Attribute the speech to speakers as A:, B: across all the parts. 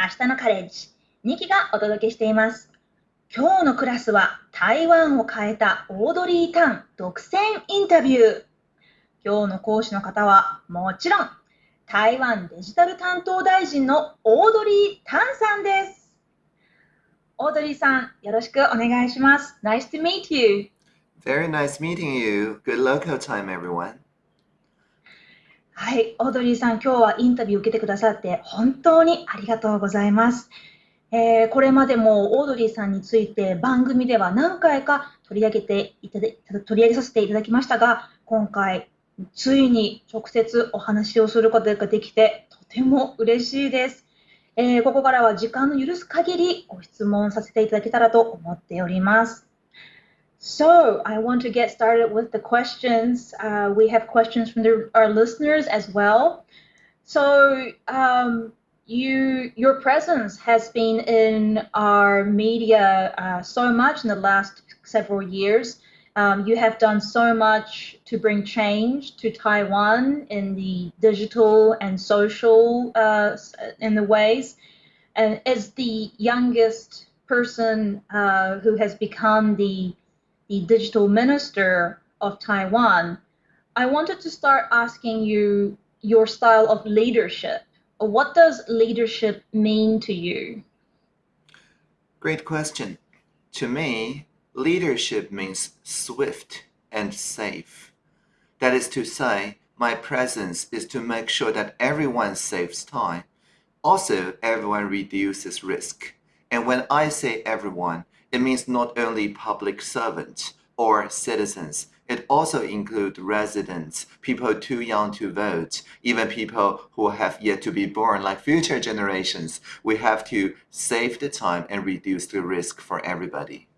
A: 明日のカレッジ2期がお届けしています。今日のクラスは台湾を変えたオードリー・タン独占インタビュー。今日の講師の方はもちろん台湾デジタル担当大臣のオードリー・タンさんです。オードリーさん、よろしくお願いします。Nice to meet you.
B: Very nice meeting you. Good local time, everyone.
A: はい、オードリーさん、今日はインタビューを受けてくださって本当にありがとうございます。えー、これまでもオードリーさんについて番組では何回か取り上げていただ取り上げさせていただきましたが、今回ついに直接お話をすることができてとても嬉しいです。えー、ここからは時間の許す限りご質問させていただけたらと思っております。So I want to get started with the questions. Uh, we have questions from the, our listeners as well. So um, you, your presence has been in our media uh, so much in the last several years. Um, you have done so much to bring change to Taiwan in the digital and social uh, in the ways. And as the youngest person uh, who has become the the digital minister of Taiwan, I wanted to start asking you your style of leadership. What does leadership mean to you?
B: Great question. To me, leadership means swift and safe. That is to say, my presence is to make sure that everyone saves time. Also, everyone reduces risk. And when I say everyone, it means not only public servants or citizens, it also includes residents, people too young to vote, even people who have yet to be born, like future generations. We have to save the time and reduce the risk for everybody.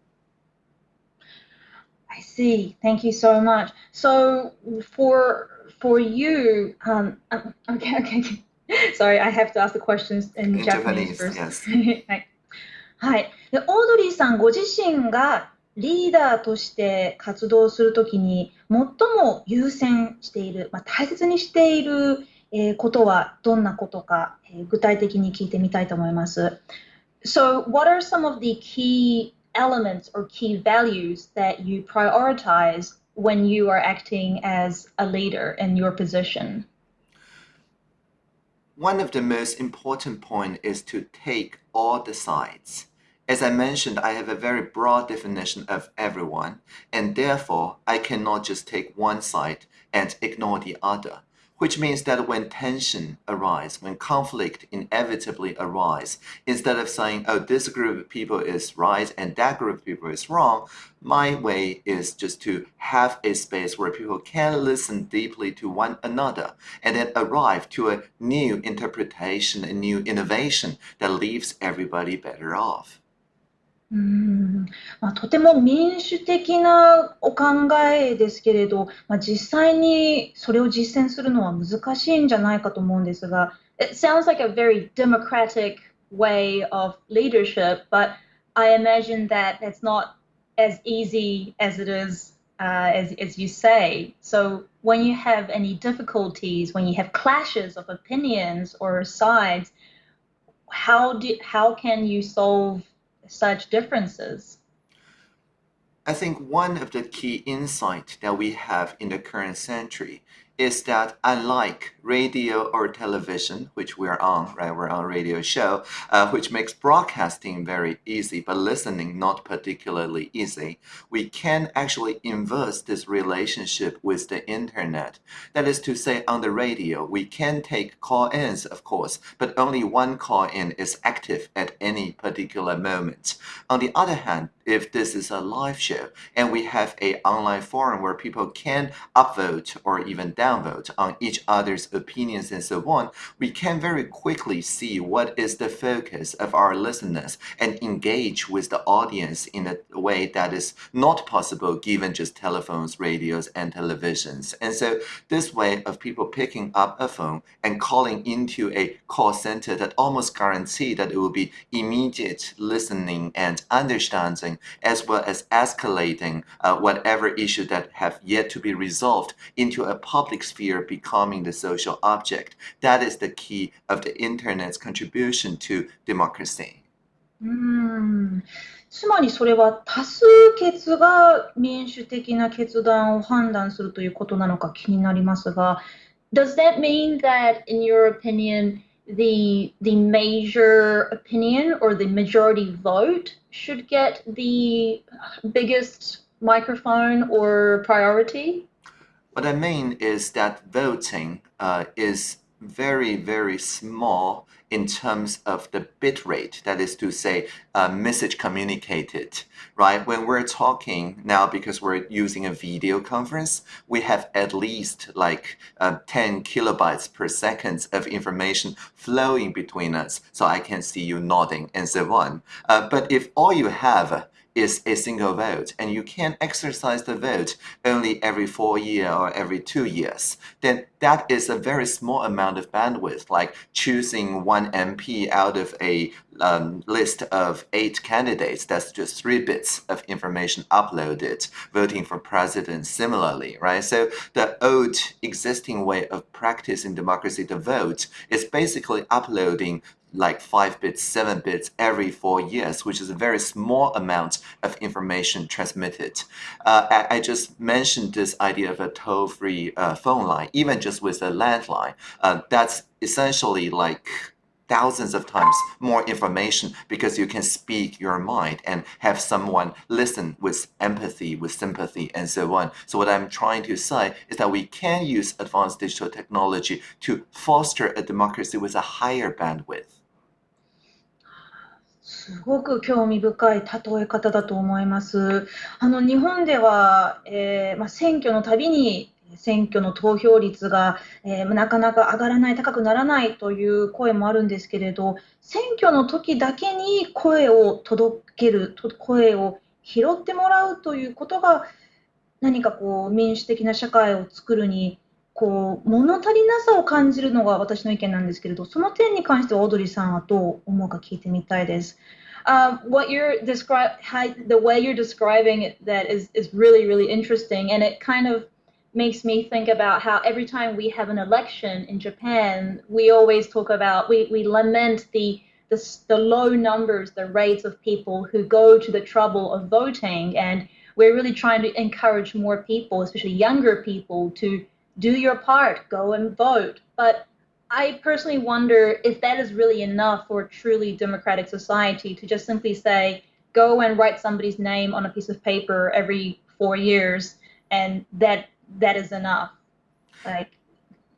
A: I see. Thank you so much. So for for you, um, okay, okay. Sorry, I have to ask the questions in, in Japanese, Japanese first. Yes. はい。で、オードリーさんご自身がリーダーとして活動するときに最も優先している、まあ、大切にしている、えー、ことはどんなことか、えー、具体的に聞いてみたいと思います。So, what are some of the key elements or key values that you prioritize when you are acting as a leader in your position?
B: One of the most important points is to take all the sides. As I mentioned, I have a very broad definition of everyone, and therefore I cannot just take one side and ignore the other, which means that when tension arises, when conflict inevitably arises, instead of saying, oh, this group of people is right and that group of people is wrong, my way is just to have a space where people can listen deeply to one another and then arrive to a new interpretation, a new innovation that leaves everybody better off.
A: うんまあ、とても民主的なお考えですけれど、まあ、実際にそれを実践するのは難しいんじゃないかと思うんですが、It sounds like a very democratic way of leadership, but I imagine that it's not as easy as it is uh, as, as you say. So when you have any difficulties, when you have clashes of opinions or sides, how do how can you solve such differences?
B: I think one of the key insights that we have in the current century is that unlike radio or television, which we're on, right? We're on a radio show, uh, which makes broadcasting very easy, but listening not particularly easy. We can actually inverse this relationship with the internet. That is to say, on the radio, we can take call-ins, of course, but only one call-in is active at any particular moment. On the other hand, if this is a live show and we have a online forum where people can upvote or even downvote on each other's opinions and so on, we can very quickly see what is the focus of our listeners and engage with the audience in a way that is not possible given just telephones, radios, and televisions. And so this way of people picking up a phone and calling into a call center that almost guarantee that it will be immediate listening and understanding as well as escalating uh, whatever issue that have yet to be resolved into a public sphere becoming the social object. That is the key of the internet's contribution to democracy.
A: うーんつまりそれは多数決が民主的な決断を判断するということなのか気になりますが、Does that mean that, in your opinion, the the major opinion or the majority vote should get the biggest microphone or priority?
B: What I mean is that voting uh, is very, very small in terms of the bit rate, that is to say, uh, message communicated, right? When we're talking now, because we're using a video conference, we have at least like uh, 10 kilobytes per second of information flowing between us, so I can see you nodding and so on. Uh, but if all you have is a single vote and you can exercise the vote only every four year or every two years, then that is a very small amount of bandwidth, like choosing one MP out of a um, list of eight candidates, that's just three bits of information uploaded, voting for president similarly, right? So the old existing way of practicing democracy, the vote, is basically uploading like 5 bits, 7 bits every 4 years, which is a very small amount of information transmitted. Uh, I, I, just mentioned this idea of a toll-free uh, phone line, even just with a landline. Uh, that's essentially like thousands of times more information because you can speak your mind and have someone listen with empathy, with sympathy, and so on. So what I'm trying to say is that we can use advanced digital technology to foster a democracy with a higher bandwidth.
A: すごく興味深い例え方だと思います。あの日本では、えーまあ、選挙のたびに選挙の投票率が、えー、なかなか上がらない、高くならないという声もあるんですけれど、選挙の時だけに声を届ける、声を拾ってもらうということが、何かこう民主的な社会を作るにこう物足りなさを感じるのが私の意見なんですけれど、その点に関してはオードリーさんはどう思うか聞いてみたいです。Um, what you're describe the way you're describing it, that is is really really interesting, and it kind of makes me think about how every time we have an election in Japan, we always talk about we we lament the the, the low numbers, the rates of people who go to the trouble of voting, and we're really trying to encourage more people, especially younger people, to do your part, go and vote. But I personally wonder if that is really enough for a truly democratic society to just simply say, go and write somebody's name on a piece of paper every four years, and that that is enough. Like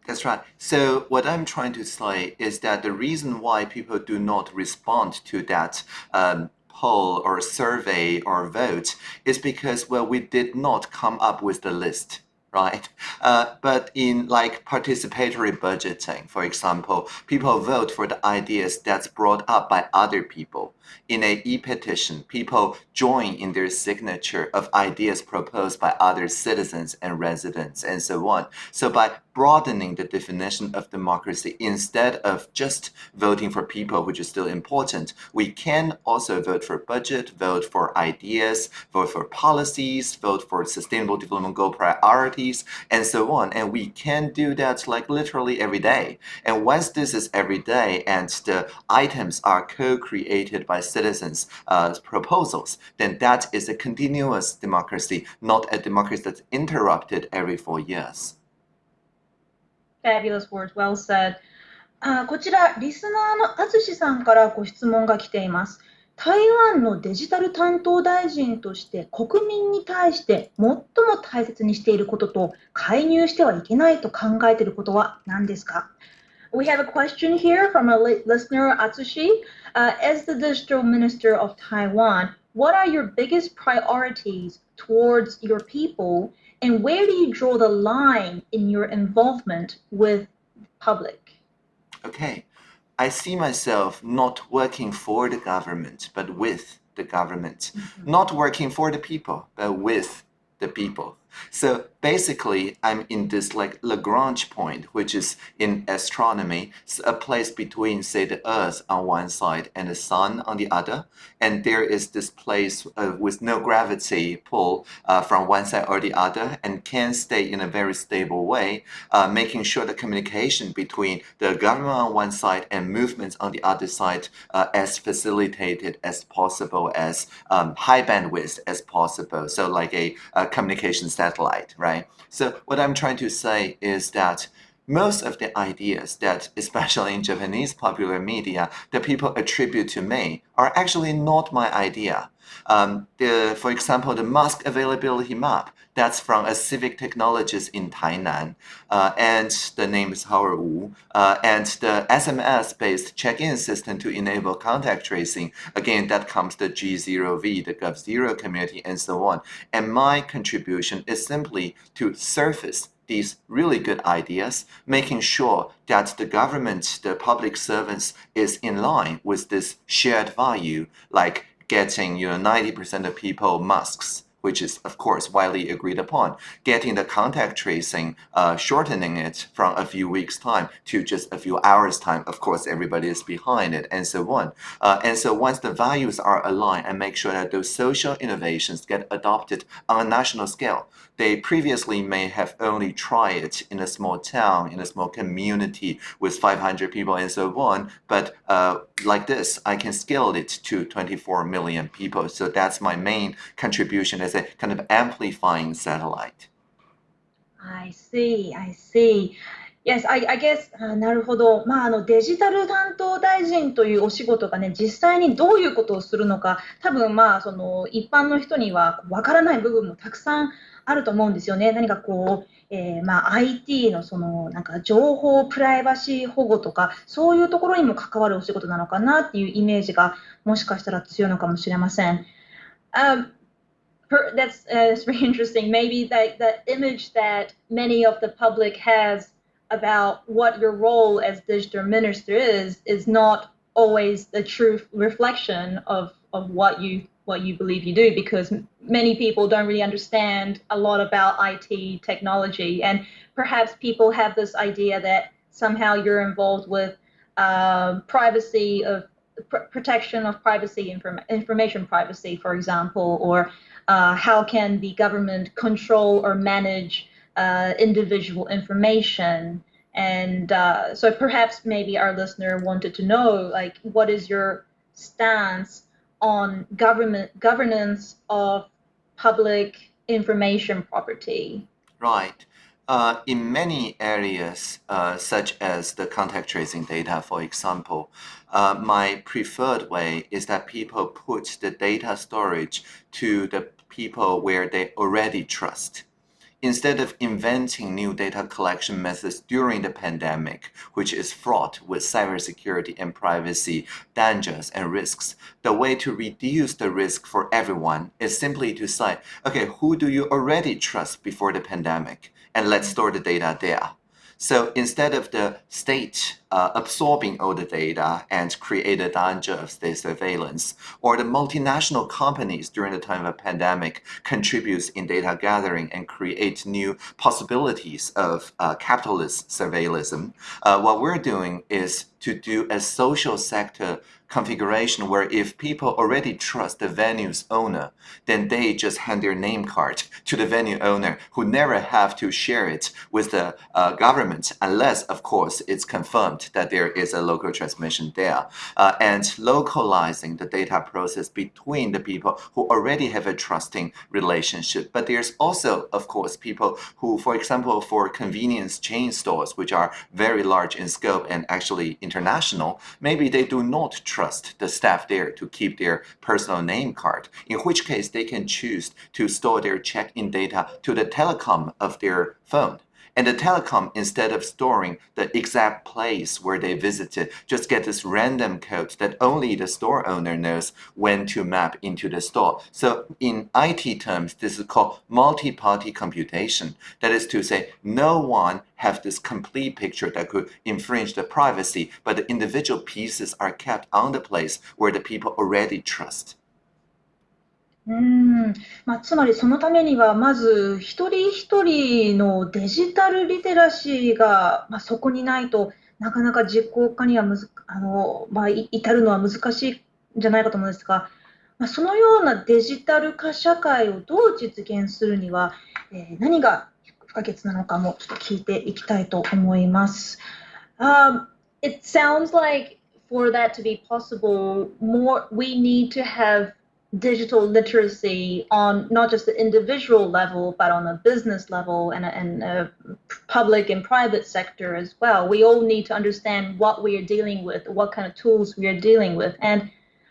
B: that's right. So what I'm trying to say is that the reason why people do not respond to that um, poll or survey or vote is because well we did not come up with the list right? Uh, but in like participatory budgeting, for example, people vote for the ideas that's brought up by other people. In a e-petition, people join in their signature of ideas proposed by other citizens and residents and so on. So by broadening the definition of democracy instead of just voting for people, which is still important, we can also vote for budget, vote for ideas, vote for policies, vote for sustainable development goal priorities, and so on. And we can do that like literally every day. And once this is every day and the items are co-created by citizens' uh, proposals, then that is a continuous democracy, not a democracy that's interrupted every four years.
A: Fabulous words, well said. あこちら、リスナーのあつしさんからご質問が来ています。 台湾のデジタル担当大臣として国民に対して最も大切にしていることと介入してはいけないと考えていることは何ですか We have a question here from a listener, Atsushi. Uh, as the digital minister of Taiwan, what are your biggest priorities towards your people And where do you draw the line in your involvement with public?
B: Okay. I see myself not working for the government, but with the government. Mm -hmm. Not working for the people, but with the people. So basically, I'm in this like Lagrange point, which is in astronomy, a place between, say, the Earth on one side and the Sun on the other. And there is this place uh, with no gravity pull uh, from one side or the other and can stay in a very stable way, uh, making sure the communication between the government on one side and movements on the other side uh, as facilitated as possible, as um, high bandwidth as possible. So like a, a communication satellite, right? So what I'm trying to say is that most of the ideas that, especially in Japanese popular media, that people attribute to me are actually not my idea. Um, the, for example, the mask availability map, that's from a civic technologist in Tainan, uh, and the name is Howard Wu, uh, and the SMS-based check-in system to enable contact tracing, again, that comes the G0V, the Gov0 community, and so on. And my contribution is simply to surface these really good ideas, making sure that the government, the public servants is in line with this shared value, like getting you know 90% of people masks which is of course widely agreed upon. Getting the contact tracing, uh, shortening it from a few weeks time to just a few hours time. Of course, everybody is behind it and so on. Uh, and so once the values are aligned and make sure that those social innovations get adopted on a national scale, they previously may have only tried it in a small town, in a small community with 500 people and so on. But uh, like this, I can scale it to 24 million people. So that's my main contribution as a kind of amplifying satellite.
A: I see, I see. Yes, I, I guess, あなるほど。まあ、あの、デジタル担当大臣というお仕事がね、実際にどういうことをするのか、多分まあ、その、一般の人にはわからない部分もたくさんあると思うんですよね。何かこう、えー、まあ、IT のその、なんか情報プライバシー保護とか、そういうところにも関わるお仕事なのかなっていうイメージが、もしかしたら強いのかもしれません。Um, that's, uh, very interesting. Maybe that, that image that many of the public has about what your role as digital minister is is not always the true reflection of of what you what you believe you do because many people don't really understand a lot about IT technology and perhaps people have this idea that somehow you're involved with uh, privacy of pr protection of privacy inform information privacy for example or uh, how can the government control or manage uh, individual information and uh, so perhaps maybe our listener wanted to know, like, what is your stance on government governance of public information property?
B: Right. Uh, in many areas, uh, such as the contact tracing data, for example, uh, my preferred way is that people put the data storage to the people where they already trust instead of inventing new data collection methods during the pandemic, which is fraught with cybersecurity and privacy dangers and risks, the way to reduce the risk for everyone is simply to say, okay, who do you already trust before the pandemic? And let's store the data there. So instead of the state uh, absorbing all the data and create a danger of state surveillance, or the multinational companies during the time of a pandemic contributes in data gathering and create new possibilities of uh, capitalist surveillance, uh, what we're doing is to do a social sector configuration where if people already trust the venue's owner, then they just hand their name card to the venue owner who never have to share it with the uh, government unless, of course, it's confirmed that there is a local transmission there. Uh, and localizing the data process between the people who already have a trusting relationship. But there's also, of course, people who, for example, for convenience chain stores, which are very large in scope and actually international, maybe they do not trust trust the staff there to keep their personal name card, in which case they can choose to store their check-in data to the telecom of their phone. And the telecom, instead of storing the exact place where they visited, just get this random code that only the store owner knows when to map into the store. So in IT terms, this is called multi-party computation. That is to say, no one have this complete picture that could infringe the privacy, but the individual pieces are kept on the place where the people already trust.
A: うんまあ、つまりそのためには、まず一人一人のデジタルリテラシーが、まあ、そこにないとなかなか実行化にはむずあの、まあ、い至るのは難しいんじゃないかと思うんですが、まあ、そのようなデジタル化社会をどう実現するには、えー何が不可欠なのかもちょっと聞いていきたいと思います。Um, it sounds like for that to be possible, more we need to have digital literacy on not just the individual level, but on a business level and a, and a public and private sector as well. We all need to understand what we are dealing with, what kind of tools we are dealing with. And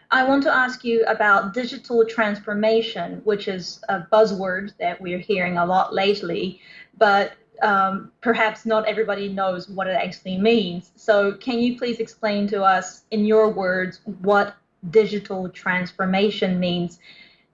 A: I want to ask you about digital transformation, which is a buzzword that we're hearing a lot lately, but um, perhaps not everybody knows what it actually means. So, can you please explain to us, in your words, what digital transformation means.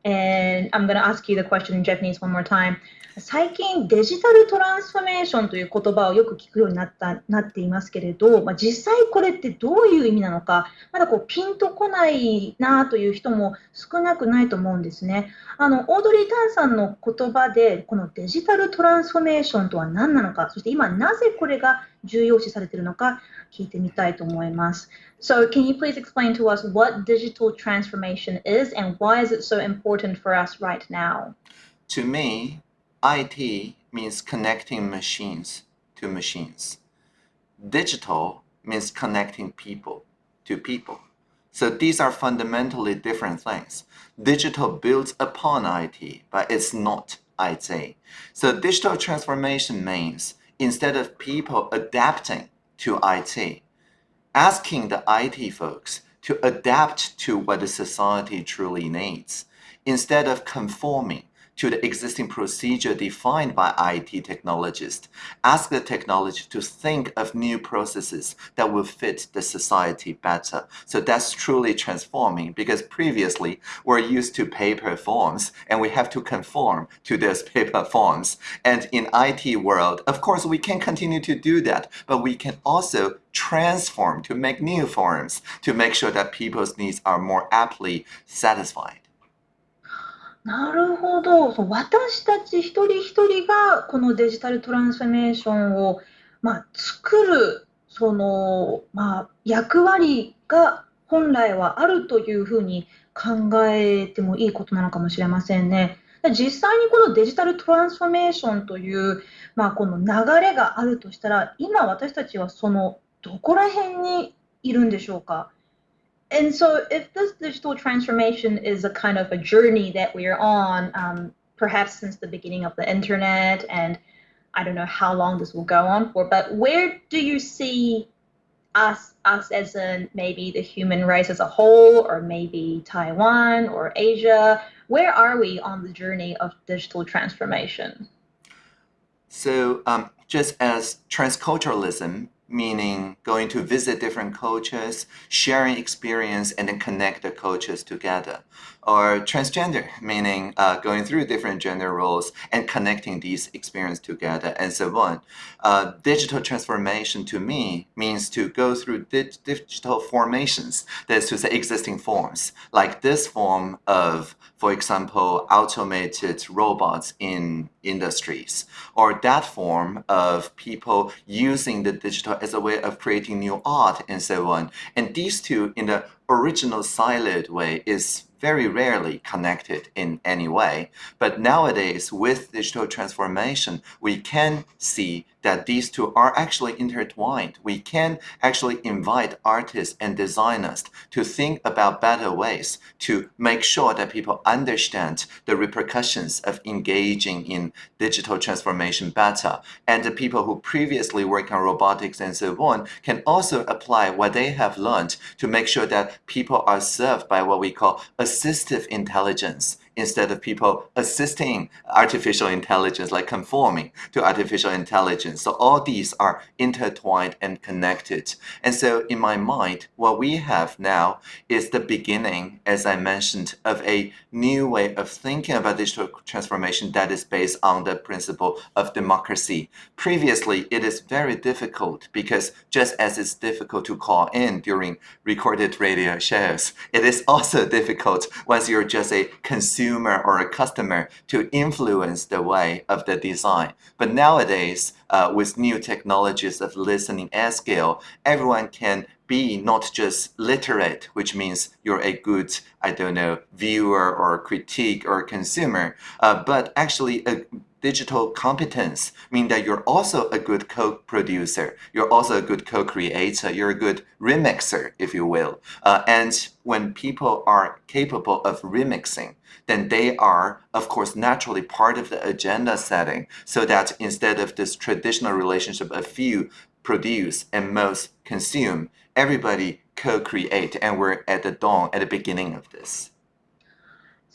A: And I'm going to ask you the question in Japanese one more time. 最近デジタルトランスフォーメーションという言葉をよく聞くようになったなっていますけれど、まあ、実際これってどういう意味なのか、まだこうピンとこないなという人も少なくないと思うんですね。あのオードリー・タンさんの言葉で、このデジタルトランスフォーメーションとは何なのか、そして今なぜこれが重要視されているのか聞いてみたいと思います。So, can you please explain to us what digital transformation is and why is it so important for us right now?
B: To me, IT means connecting machines to machines. Digital means connecting people to people. So these are fundamentally different things. Digital builds upon IT, but it's not IT. So digital transformation means instead of people adapting to IT, asking the IT folks to adapt to what the society truly needs, instead of conforming to the existing procedure defined by IT technologists. Ask the technology to think of new processes that will fit the society better. So that's truly transforming because previously we're used to paper forms and we have to conform to those paper forms. And in IT world, of course, we can continue to do that, but we can also transform to make new forms to make sure that people's needs are more aptly satisfied.
A: なるほど。そう、私たち一人一人がこのデジタルトランスフォーメーションを、まあ、作る、その、まあ、役割が本来はあるというふうに考えてもいいことなのかもしれませんね。実際にこのデジタルトランスフォーメーションという、まあ、この流れがあるとしたら、今私たちはそのどこら辺にいるんでしょうか？And so if this digital transformation is a kind of a journey that we are on um, perhaps since the beginning of the internet and i don't know how long this will go on for but where do you see us us as in maybe the human race as a whole or maybe taiwan or asia? Where are we on the journey of digital transformation?
B: So um, just as transculturalism meaning going to visit different cultures, sharing experience, and then connect the cultures together. Or transgender, meaning uh, going through different gender roles and connecting these experiences together, and so on. Uh, digital transformation to me means to go through di digital formations, that is to say existing forms, like this form of, for example, automated robots in industries, or that form of people using the digital as a way of creating new art and so on. And these two, in the original siloed way, is very rarely connected in any way. But nowadays, with digital transformation, we can see that these two are actually intertwined. We can actually invite artists and designers to think about better ways to make sure that people understand the repercussions of engaging in digital transformation better. And the people who previously worked on robotics and so on can also apply what they have learned to make sure that people are served by what we call assistive intelligence instead of people assisting artificial intelligence, like conforming to artificial intelligence. So all these are intertwined and connected. And so in my mind, what we have now is the beginning, as I mentioned, of a new way of thinking about digital transformation that is based on the principle of democracy. Previously, it is very difficult because just as it's difficult to call in during recorded radio shows, it is also difficult once you're just a consumer consumer or a customer to influence the way of the design. But nowadays, uh, with new technologies of listening at scale, everyone can be not just literate, which means you're a good, I don't know, viewer or critique or consumer, uh, but actually a digital competence mean that you're also a good co-producer, you're also a good co-creator, you're a good remixer, if you will. Uh, and when people are capable of remixing, then they are, of course, naturally part of the agenda setting so that instead of this traditional relationship of few produce and most consume, everybody co-create and we're at the dawn, at the beginning of this.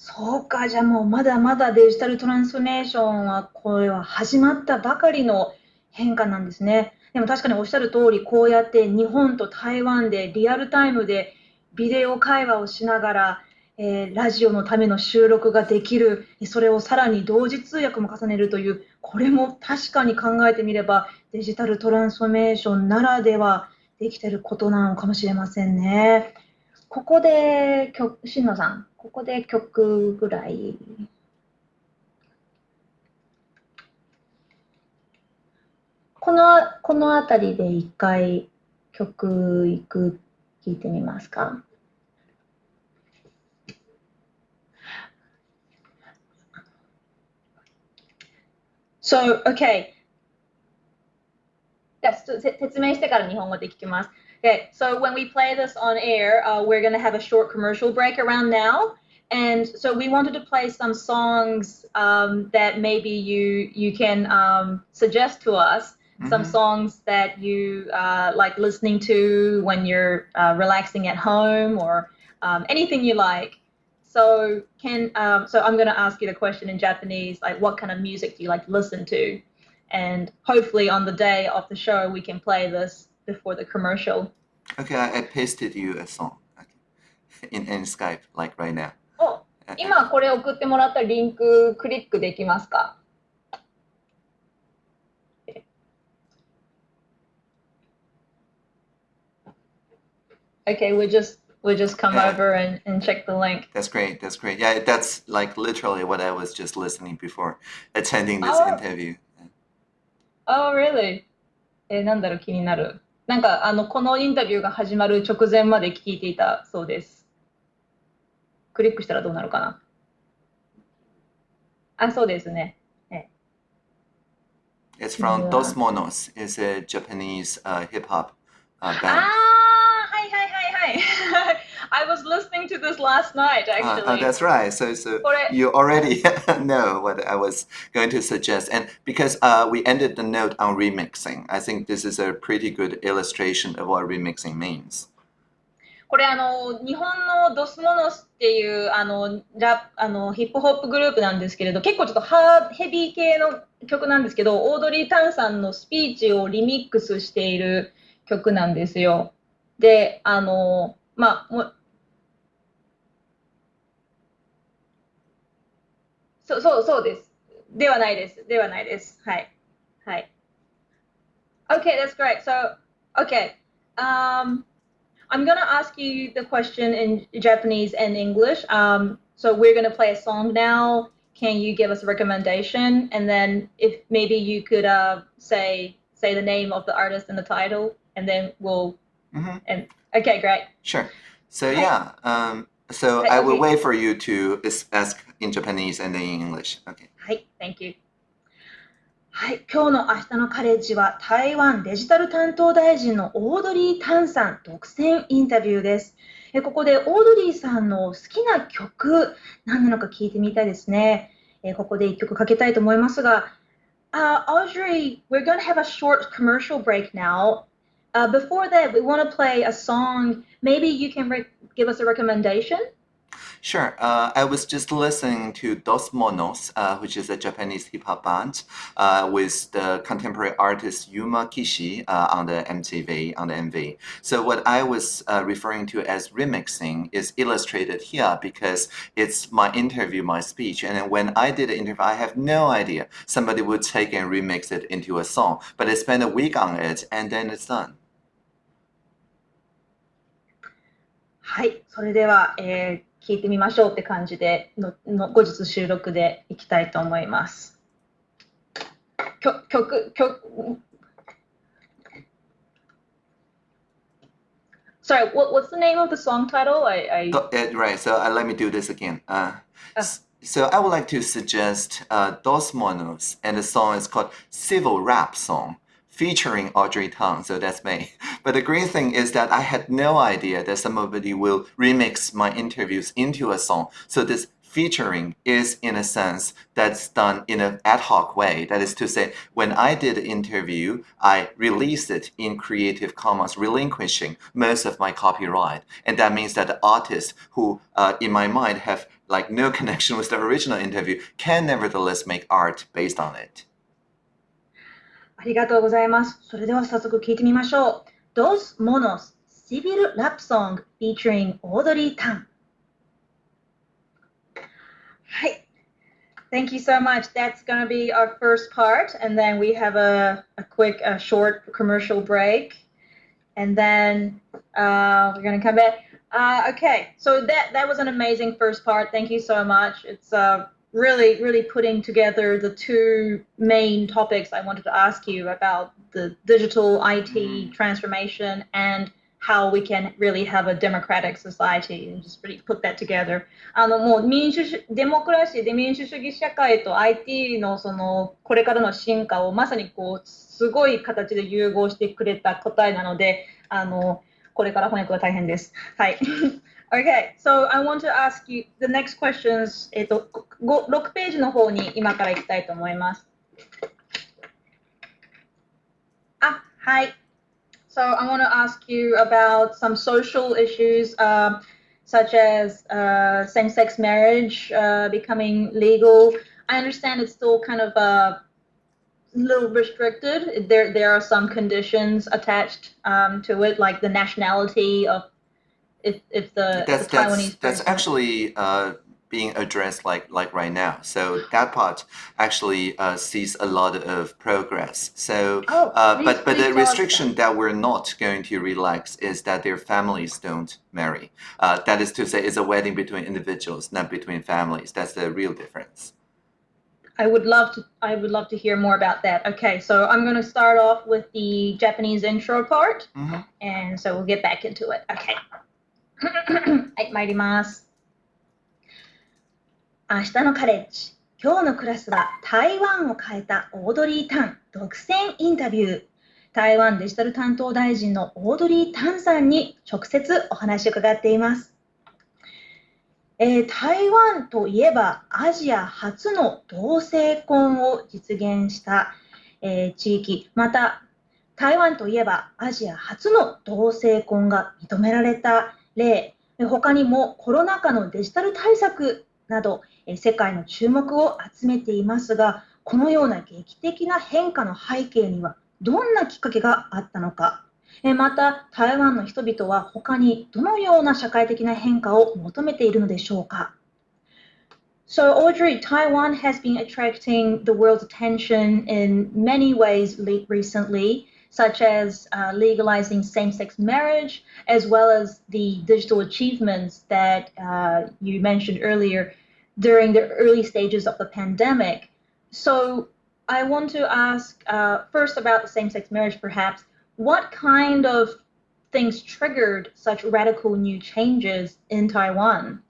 A: そうか、じゃあもうまだまだデジタルトランスフォーメーションはこれは始まったばかりの変化なんですね。でも確かにおっしゃる通り、こうやって日本と台湾でリアルタイムでビデオ会話をしながら、えー、ラジオのための収録ができる、それをさらに同時通訳も重ねるという、これも確かに考えてみればデジタルトランスフォーメーションならではできてることなのかもしれませんね。ここで、しんのさん、ここで曲ぐらい。この、この辺りで一回曲いく、聞いてみますか So, okay. 説明してから日本語で聞きます。Okay, so when we play this on air, uh, we're going to have a short commercial break around now. And so we wanted to play some songs um, that maybe you you can um, suggest to us. Mm-hmm. Some songs that you uh, like listening to when you're uh, relaxing at home, or um, anything you like. So can um, so I'm going to ask you the question in Japanese, like what kind of music do you like to listen to? And hopefully on the day of the show, we can play this before the commercial.
B: Okay, I, I pasted you a song in, in Skype, like right now.
A: お今これ送ってもらったリンククリックできますか Okay, we just we just come yeah. over and, and check the link.
B: That's great. That's great. Yeah, that's like literally what I was just listening before attending this oh. interview.
A: Oh, really? えー、なんだろう、気になる。 なんか、あの、このインタビューが始まる直前まで聞いていたそうです。クリックしたらどうなるかなあ、そうですね。
B: It's from Dos Monos. It's a Japanese uh, hip hop uh, band.
A: ああ、はいはいはいはい。I was listening to this last night, actually.
B: Uh, uh, that's right. So, so you already know what I was going to suggest. And because uh, we ended the note on remixing, I think this is a pretty good illustration of what remixing means.
A: これあの日本のドスモノスっていうあのラあのヒップホップグループなんですけれど結構ちょっとハーヘビー系の曲なんですけどオードリー・タンさんのスピーチをリミックスしている曲なんですよ。であのまあそうそうそうです。ではないです。ではないです。はい。はい。Okay, that's great. So, okay. Um, I'm going to ask you the question in Japanese and English. Um, so we're going to play a song now. Can you give us a recommendation? And then if maybe you could uh, say say the name of the artist and the title, and then we'll. Mm-hmm. And okay, great.
B: Sure. So yeah, um, so I will wait for you to ask in Japanese and then in English. Okay.
A: はい、Thank you. はい、今日の明日のカレッジは台湾デジタル担当大臣のオードリー・タンさん独占インタビューです。えここでオードリーさんの好きな曲何なのか聞いてみたいですね。えここで一曲かけたいと思いますが、uh, Audrey, we're going to have a short commercial break now. Uh, before that, we want to play a song. Maybe you can give us a recommendation?
B: Sure. Uh, I was just listening to Dos Monos, uh, which is a Japanese hip hop band, uh, with the contemporary artist Yuma Kishi uh, on the MTV, on the MV. So what I was uh, referring to as remixing is illustrated here because it's my interview, my speech. And when I did the interview, I have no idea somebody would take and remix it into a song. But I spent a week on it and then it's done.
A: はい、それでは、えー 聞いてみましょうって感じでのの後日収録でいきたいと思います。曲曲曲 Sorry, what, what's the name of the song title? I, I...
B: Uh, right, so uh, let me do this again. Uh, uh. So I would like to suggest uh, Dos Monos, and the song is called Civil Rap Song, featuring Audrey Tang, so that's me. But the great thing is that I had no idea that somebody will remix my interviews into a song. So this featuring is in a sense that's done in an ad hoc way. That is to say, when I did the interview, I released it in Creative Commons, relinquishing most of my copyright. And that means that the artists who, uh, in my mind, have like no connection with the original interview can nevertheless make art based on it.
A: ありがとうございます。それでは早速聞いてみましょう。Dos Monos Civil Rap Song featuring Audrey Tang. Hi. Thank you so much. That's going to be our first part. And then we have a, a quick, a short commercial break. And then uh, we're going to come back. Uh, okay, so that, that was an amazing first part. Thank you so much. It's uh, really, really putting together the two main topics I wanted to ask you about the digital IT mm-hmm. transformation and how we can really have a democratic society and just really put that together. あのもう民主主デモクラシーで民主主義社会と IT のそのこれからの進化をまさにこうすごい形で融合してくれた答えなので、あのこれから翻訳が大変です。はい。 Okay, so I want to ask you the next questions. えっと、6ページの方に今から行きたいと思います。あ、はい。So I want to ask you about some social issues, uh, such as uh, same-sex marriage uh, becoming legal. I understand it's still kind of a uh, little restricted. There, there are some conditions attached um, to it, like the nationality of if, if the,
B: that's,
A: the Taiwanese.
B: That's, that's actually uh, being addressed like like right now. So that part actually uh, sees a lot of progress. So,
A: oh,
B: uh, please, but but the restriction that. that. we're not going to relax is that their families don't marry. Uh, that is to say, it's a wedding between individuals, not between families. That's the real difference.
A: I would love to. I would love to hear more about that. Okay, so I'm going to start off with the Japanese intro part, mm -hmm. and so we'll get back into it. Okay. はい、参ります。明日のカレッジ。今日のクラスは台湾を変えたオードリー・タン独占インタビュー。台湾デジタル担当大臣のオードリー・タンさんに直接お話を伺っています。えー、台湾といえばアジア初の同性婚を実現した、えー、地域、また台湾といえばアジア初の同性婚が認められた例、他にもコロナ禍のデジタル対策など、世界の注目を集めていますが、このような劇的な変化の背景にはどんなきっかけがあったのか。また、台湾の人々は他にどのような社会的な変化を求めているのでしょうか。So, Audrey, Taiwan has been attracting the world's attention in many ways recently. Such as uh, legalizing same-sex marriage, as well as the digital achievements that uh, you mentioned earlier during the early stages of the pandemic. So I want to ask uh, first about the same-sex marriage, perhaps. What kind of things triggered such radical new changes in Taiwan?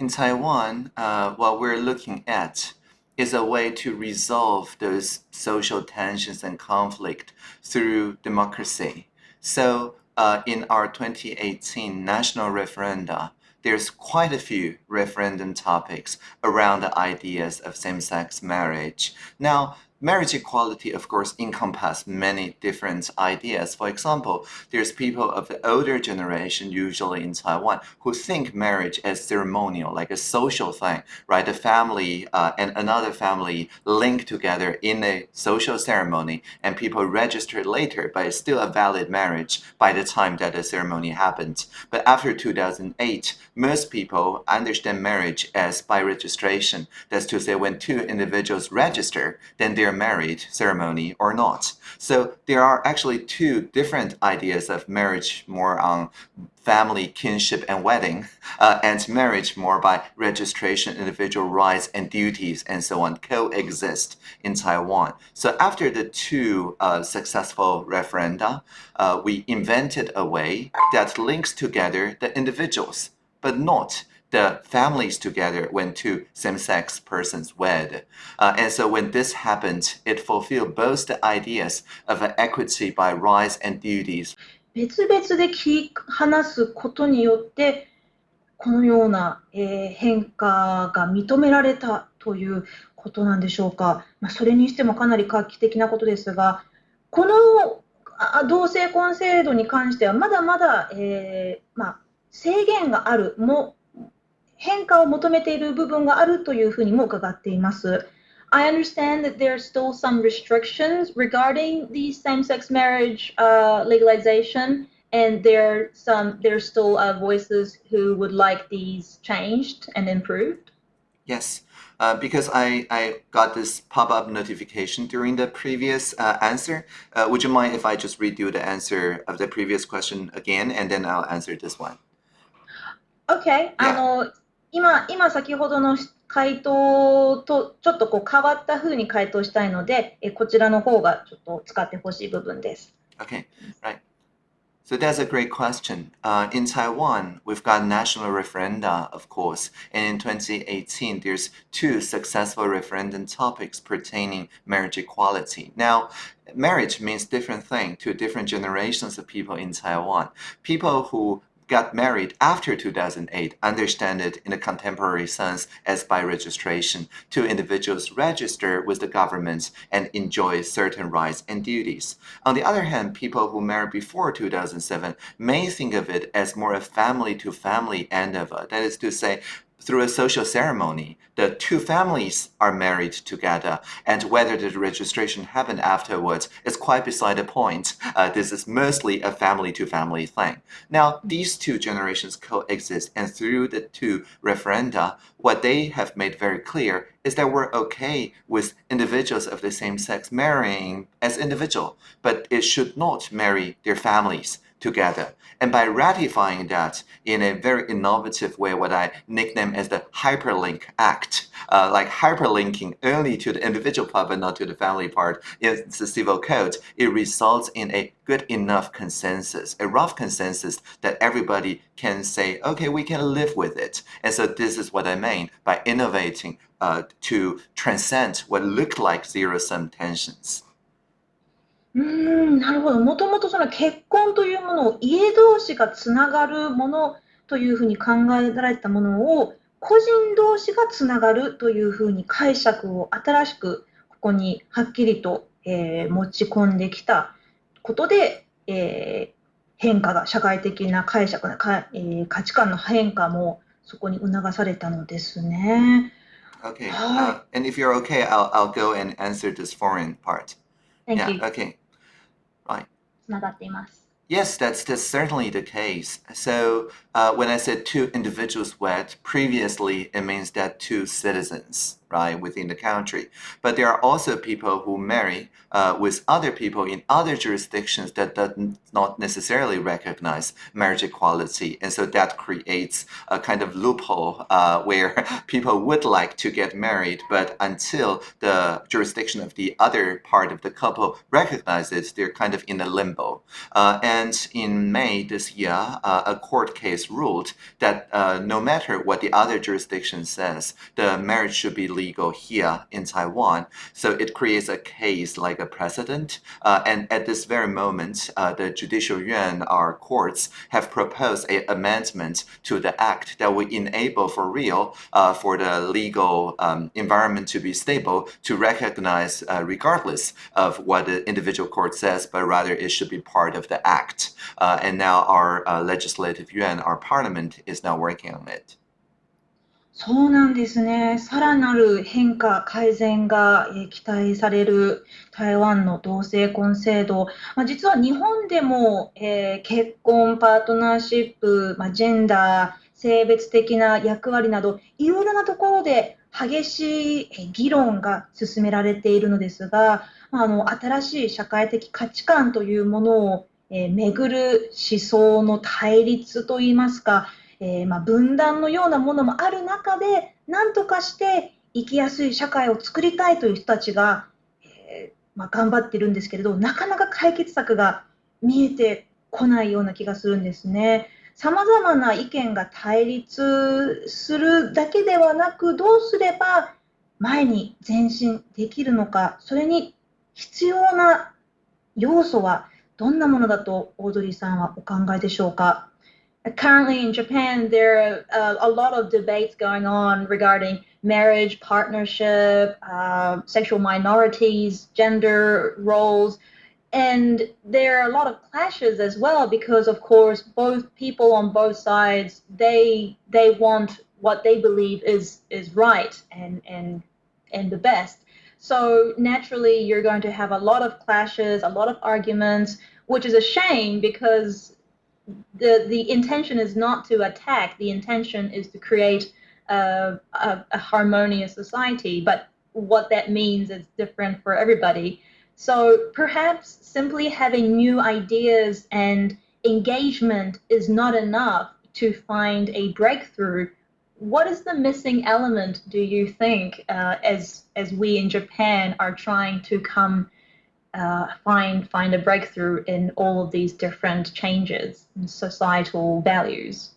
B: In Taiwan, uh, what we're looking at is a way to resolve those social tensions and conflict through democracy. So uh, in our 2018 national referenda, there's quite a few referendum topics around the ideas of same-sex marriage. Now, marriage equality, of course, encompass many different ideas. For example, there's people of the older generation, usually in Taiwan, who think marriage as ceremonial, like a social thing, right? The family uh, and another family link together in a social ceremony, and people register later, but it's still a valid marriage by the time that the ceremony happens. But after 2008, most people understand marriage as by registration. That's to say, when two individuals register, then their their married ceremony or not. So there are actually two different ideas of marriage more on family, kinship, and wedding, uh, and marriage more by registration, individual rights and duties, and so on, coexist in Taiwan. So after the two uh, successful referenda, uh, we invented a way that links together the individuals, but not the families together when two same-sex persons wed. Uh, and so when this happened, it fulfilled both the ideas of equity by rights and duties
A: 別々で聞話すことによってこのような、えー、変化が認められたということなんでしょうか、まあ、それにしてもかなり画期的なことですがこの同性婚制度に関してはまだまだ、えー、まあ、制限があるも変化を求めている部分があるというふうにも伺っています。I understand that there are still some restrictions regarding the same-sex marriage uh, legalization, and there are some there are still uh, voices who would like these changed and improved.
B: Yes, uh, because I, I got this pop-up notification during the previous uh, answer. Uh, would you mind if I just redo the answer of the previous question again, and then I'll answer this one?
A: Okay. Yeah. あの 今今先ほどの回答とちょっとこう変わったふうに回答したいので、えこちらの方がちょっと使ってほしい部分です。
B: Okay, right. So that's a great question. Uh, in Taiwan, we've got national referenda, of course, and in 2018, there's two successful referendum topics pertaining marriage equality. Now, marriage means different thing to different generations of people in Taiwan. People who got married after 2008 understand it in a contemporary sense as by registration. Two individuals register with the government and enjoy certain rights and duties. On the other hand, people who married before 2007 may think of it as more a family-to-family -family endeavor. That is to say, through a social ceremony, the two families are married together, and whether the registration happened afterwards is quite beside the point. Uh, this is mostly a family-to-family -family thing. Now, these two generations coexist, and through the two referenda, what they have made very clear is that we're okay with individuals of the same sex marrying as individual, but it should not marry their families together. And by ratifying that in a very innovative way, what I nickname as the hyperlink act, uh, like hyperlinking only to the individual part but not to the family part in the civil code, it results in a good enough consensus, a rough consensus that everybody can say, okay, we can live with it. And so this is what I mean by innovating uh, to transcend what looked like zero-sum tensions.
A: うーん、なるほど。もともとその結婚というものを家同士がつながるものというふうに考えられたものを個人同士がつながるというふうに解釈を新しくここにはっきりと、えー、持ち込んできたことで、えー、変化が社会的な解釈なか、えー、価値観の変化もそこに促されたのですね。
B: Okay. Uh, and if you're okay, I'll, I'll go and answer this foreign part.
A: Thank yeah, you.
B: Okay.
A: つながっています。
B: Yes, that's, that's certainly the case. So uh, when I said two individuals wed, previously it means that two citizens right, within the country. But there are also people who marry uh, with other people in other jurisdictions that does not necessarily recognize marriage equality. And so that creates a kind of loophole uh, where people would like to get married, but until the jurisdiction of the other part of the couple recognizes, they're kind of in a limbo. Uh, and in May this year, uh, a court case ruled that uh, no matter what the other jurisdiction says, the marriage should be legal legal here in Taiwan. So it creates a case like a precedent. Uh, and at this very moment, uh, the Judicial Yuan, our courts, have proposed an amendment to the act that will enable for real uh, for the legal um, environment to be stable to recognize uh, regardless of what the individual court says, but rather it should be part of the act. Uh, and now our uh, legislative yuan, our parliament, is now working on it.
A: そうなんですね。さらなる変化、改善が期待される台湾の同性婚制度。まあ、実は日本でも、えー、結婚、パートナーシップ、まあ、ジェンダー、性別的な役割など、いろいろなところで激しい議論が進められているのですが、あの新しい社会的価値観というものを、えー、めぐる思想の対立といいますか、えー、まあ、分断のようなものもある中で、何とかして生きやすい社会を作りたいという人たちが、えー、まあ、頑張ってるんですけれど、なかなか解決策が見えてこないような気がするんですね。さまざまな意見が対立するだけではなく、どうすれば前に前進できるのか、それに必要な要素はどんなものだとオードリーさんはお考えでしょうか？
C: Currently in Japan, there are uh, a lot of debates going on regarding marriage, partnership, uh, sexual minorities, gender roles. And there are a lot of clashes as well because, of course, both people on both sides they they want what they believe is is right and and and the best. So naturally, you're going to have a lot of clashes, a lot of arguments, which is a shame because the the intention is not to attack. The intention is to create a, a, a harmonious society. But what that means is different for everybody. So perhaps simply having new ideas and engagement is not enough to find a breakthrough. What is the missing element, do you think, uh, as as we in Japan are trying to come uh, find find a breakthrough in all of these different changes in societal values?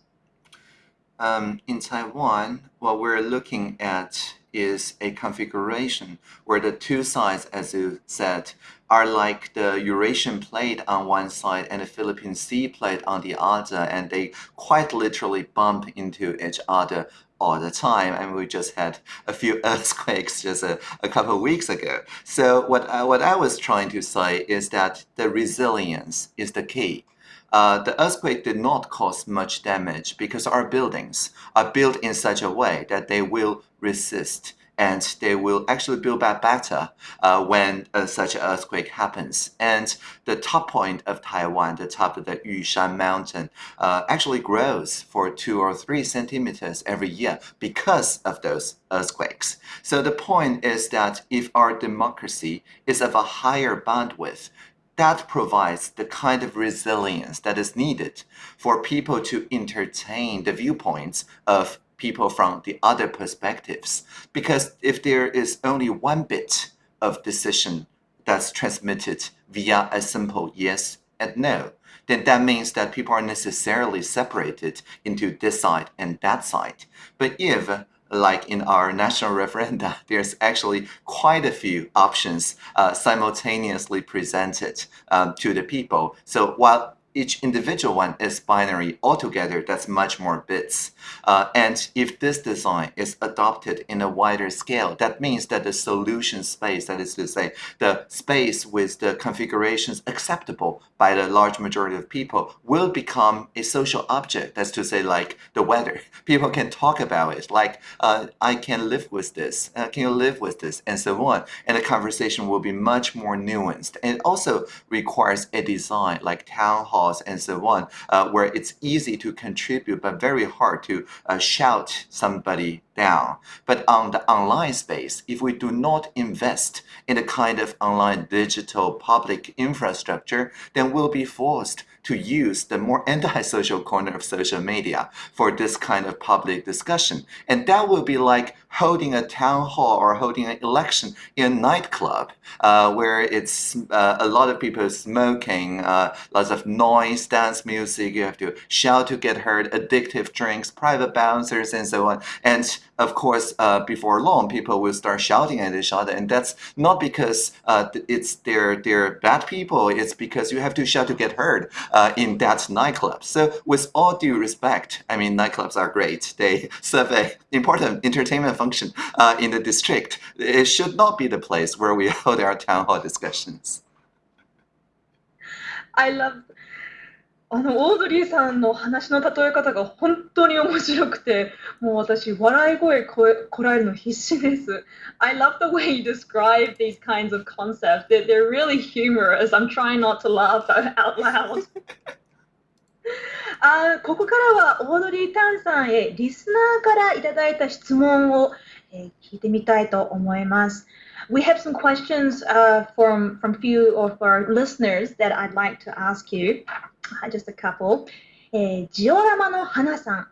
B: Um, in Taiwan, what we're looking at is a configuration where the two sides, as you said, are like the Eurasian plate on one side and the Philippine Sea plate on the other, and they quite literally bump into each other all the time. And we just had a few earthquakes just a, a couple of weeks ago. So what I, what I was trying to say is that the resilience is the key. Uh, the earthquake did not cause much damage because our buildings are built in such a way that they will resist and they will actually build back better uh, when uh, such an earthquake happens. And the top point of Taiwan, the top of the Yushan mountain, uh, actually grows for two or three centimeters every year because of those earthquakes. So the point is that if our democracy is of a higher bandwidth, that provides the kind of resilience that is needed for people to entertain the viewpoints of people from the other perspectives. Because if there is only one bit of decision that's transmitted via a simple yes and no, then that means that people are necessarily separated into this side and that side. But if like in our national referenda, there's actually quite a few options uh, simultaneously presented um, to the people. So while each individual one is binary altogether that's much more bits. Uh, and if this design is adopted in a wider scale that means that the solution space that is to say the space with the configurations acceptable by the large majority of people will become a social object. That's to say like the weather. People can talk about it like uh, I can live with this uh, can you live with this and so on. And the conversation will be much more nuanced. And it also requires a design like town hall and so on, uh, where it's easy to contribute but very hard to uh, shout somebody down. But on the online space, if we do not invest in a kind of online digital public infrastructure, then we'll be forced to use the more antisocial corner of social media for this kind of public discussion. And that would be like holding a town hall or holding an election in a nightclub uh, where it's uh, a lot of people smoking, uh, lots of noise, dance music, you have to shout to get heard, addictive drinks, private bouncers, and so on. And of course, uh, before long, people will start shouting at each other, and that's not because uh, it's they're they're bad people. It's because you have to shout to get heard uh, in that nightclub. So, with all due respect, I mean, nightclubs are great. They serve an important entertainment function uh, in the district. It should not be the place where we hold our town hall discussions.
A: I love あのオードリーさんの話の例え方が本当に面白くて、もう私、笑い声ここらえるの必死です。I love the way you describe these kinds of concepts. They're, they're really humorous. I'm trying not to laugh out loud. あここからはオードリー・タンさんへリスナーからいただいた質問を、えー聞いてみたいと思います。We have some questions uh, from, from few of our listeners that I'd like to ask you. Just a couple. えージオラマの花さん。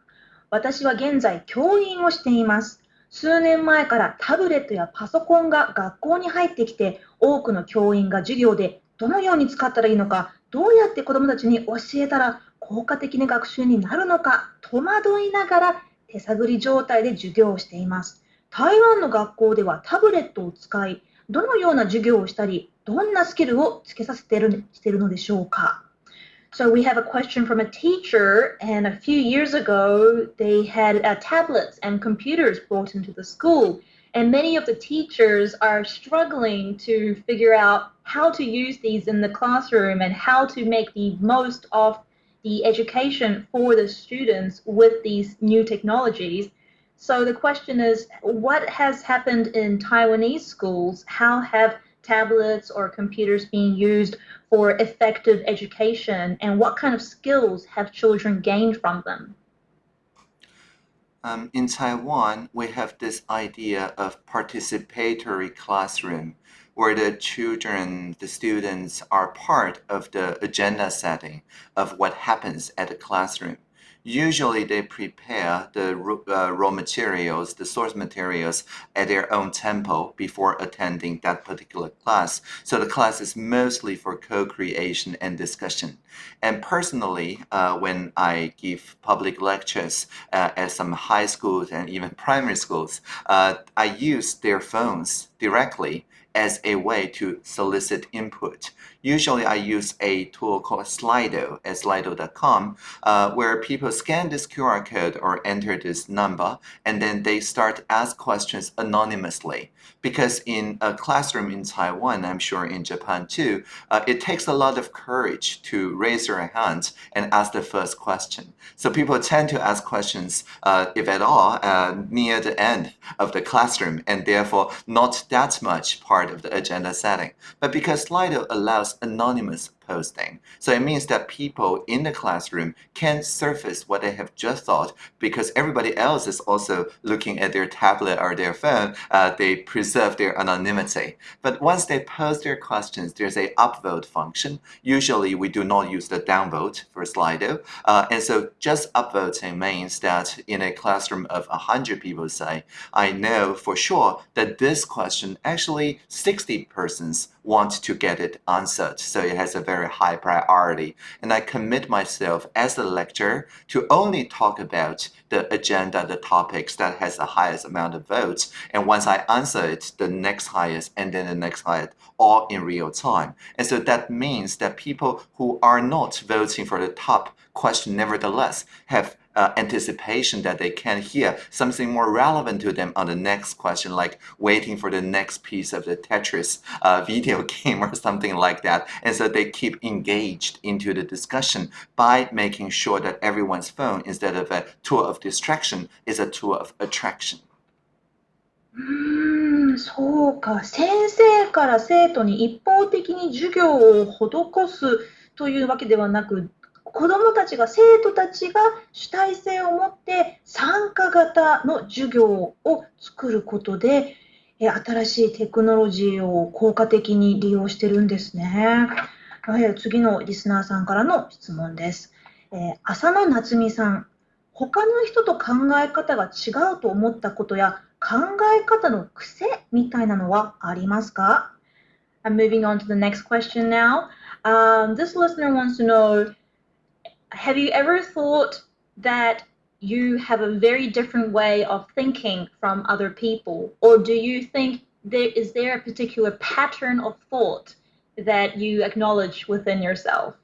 A: 私は現在教員をしています。数年前からタブレットやパソコンが学校に入ってきて、多くの教員が授業でどのように使ったらいいのか、どうやって子どもたちに教えたら効果的な学習になるのか、戸惑いながら手探り状態で授業をしています。台湾の学校ではタブレットを使い、どのような授業をしたり、どんなスキルをつけさせてるしているのでしょうか？So we have a question from a teacher, and a few years ago, they had uh, tablets and computers brought into the school. And many of the teachers are struggling to figure out how to use these in the classroom and how to make the most of the education for the students with these new technologies. So the question is, what has happened in Taiwanese schools? How have tablets or computers being used for effective education, and what kind of skills have children gained from them?
B: Um, in Taiwan, we have this idea of participatory classroom, where the children, the students are part of the agenda setting of what happens at the classroom. Usually, they prepare the uh, raw materials, the source materials, at their own tempo before attending that particular class. So the class is mostly for co-creation and discussion. And personally, uh, when I give public lectures uh, at some high schools and even primary schools, uh, I use their phones directly as a way to solicit input. Usually, I use a tool called Slido at slido.com, uh, where people scan this QR code or enter this number, and then they start ask questions anonymously. Because in a classroom in Taiwan, I'm sure in Japan too, uh, it takes a lot of courage to raise your hand and ask the first question. So people tend to ask questions, uh, if at all, uh, near the end of the classroom, and therefore not that much part of the agenda setting. But because Slido allows anonymous posting, so it means that people in the classroom can surface what they have just thought because everybody else is also looking at their tablet or their phone. Uh, they preserve their anonymity. But once they post their questions, there's a upvote function. Usually, we do not use the downvote for Slido, uh, and so just upvoting means that in a classroom of 100 people, say, I know for sure that this question actually 60 persons want to get it answered. So it has a very high priority. And I commit myself as a lecturer to only talk about the agenda, the topics that has the highest amount of votes. And once I answer it, the next highest and then the next highest, all in real time. And so that means that people who are not voting for the top question nevertheless have uh, anticipation that they can hear something more relevant to them on the next question, like waiting for the next piece of the Tetris uh, video game or something like that. And so they keep engaged into the discussion by making sure that everyone's phone, instead of a tool of distraction, is a tool of attraction.
A: うーん、そうか。先生から生徒に一方的に授業を施すというわけではなく、 子どもたちが、生徒たちが主体性を持って参加型の授業を作ることで、新しいテクノロジーを効果的に利用してるんですね。はい次のリスナーさんからの質問です。えー浅野夏美さん、他の人と考え方が違うと思ったことや考え方の癖みたいなのはありますか？I'm moving on to the next question now. Um, this listener wants to know Have you ever thought that you have a very different way of thinking from other people? Or do you think there is there a particular pattern of thought that you acknowledge within yourself?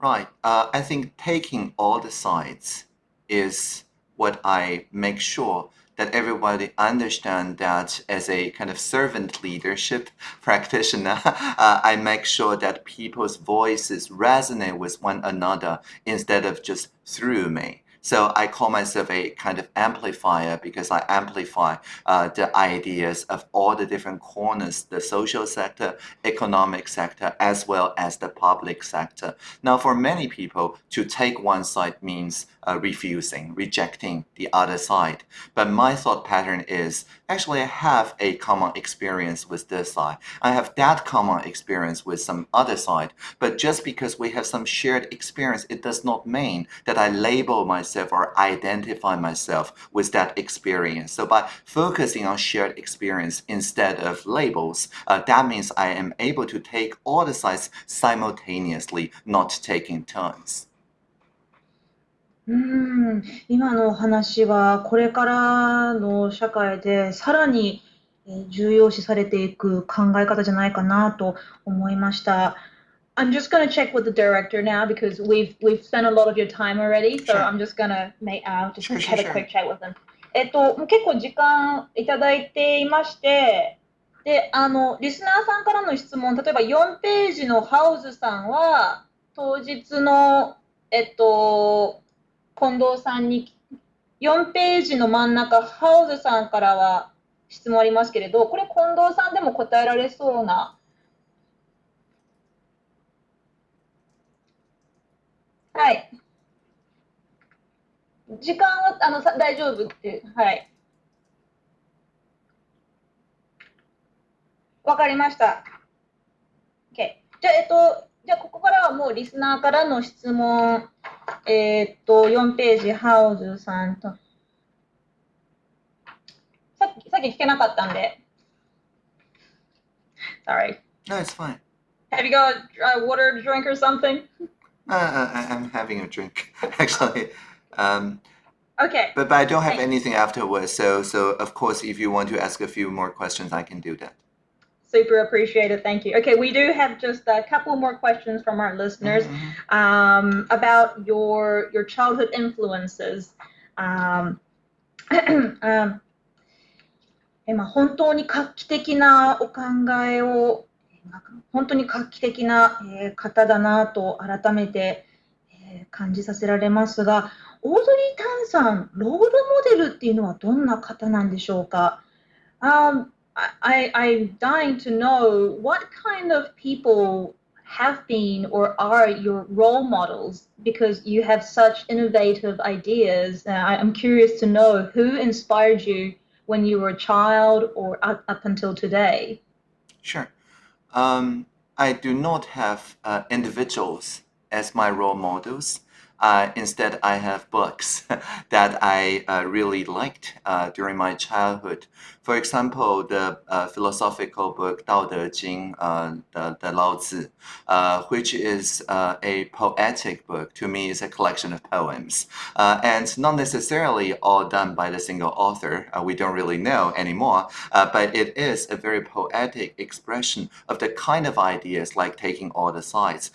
B: Right. Uh, I think taking all the sides is what I make sure that everybody understand that as a kind of servant leadership practitioner, uh, I make sure that people's voices resonate with one another instead of just through me. So I call myself a kind of amplifier because I amplify uh, the ideas of all the different corners, the social sector, economic sector, as well as the public sector. Now, for many people, to take one side means uh, refusing, rejecting the other side. But my thought pattern is actually I have a common experience with this side. I have that common experience with some other side. But just because we have some shared experience, it does not mean that I label myself or identify myself with that experience. So by focusing on shared experience instead of labels, uh, that means I am able to take all the sides simultaneously, not taking turns.
A: うん今のお話はこれからの社会でさらに重要視されていく考え方じゃないかなと思いました。I'm just gonna check with the director now because we've we've spent a lot of your time already, so
B: Sure.
A: I'm just gonna make uh, just
B: Sure,
A: have
B: sure,
A: a quick chat with them. えっと、結構時間いただいていまして、で、あの、リスナーさんからの質問、例えば4ページのハウズさんは、当日の、えっと、近藤さんに、4ページの真ん中、ハウズさんからは質問ありますけれど、これ近藤さんでも答えられそうな。はい。時間はあのさ大丈夫って、はい。わかりました。OK。じゃあ、えっと、じゃあ、ここからはもうリスナーからの質問、えー、っと、4ページ、ハウズさんと。さっき、さっき聞けなかったんで。Sorry.
B: No, it's fine.
A: Have you got uh, water to drink or something?
B: Uh, uh I, I'm having a drink, actually. Um,
A: okay.
B: But, but I don't have anything afterwards. So, so of course, if you want to ask a few more questions, I can do that.
A: Super appreciated. Thank you. Okay, we do have just a couple more questions from our listeners mm-hmm. um, about your your childhood influences. Um, um, まあ、本当に画期的なお考えを本当に画期的な、えー、方だなと改めて、えー、感じさせられますが、オードリー・タンさん、ロールモデルっていうのはどんな方なんでしょうか、um, I, I'm dying to know what kind of people have been or are your role models because you have such innovative ideas. Uh, I'm curious to know who inspired you when you were a child or up, up until today.
B: Sure. Um, I do not have uh, individuals as my role models. Uh, instead, I have books that I uh, really liked uh, during my childhood. For example, the uh, philosophical book Dao De Jing, uh, the, the Lao Tzu, uh, which is uh, a poetic book, to me is a collection of poems. Uh, and not necessarily all done by the single author, uh, we don't really know anymore, but it is a very poetic expression of the kind of ideas like taking all the sides.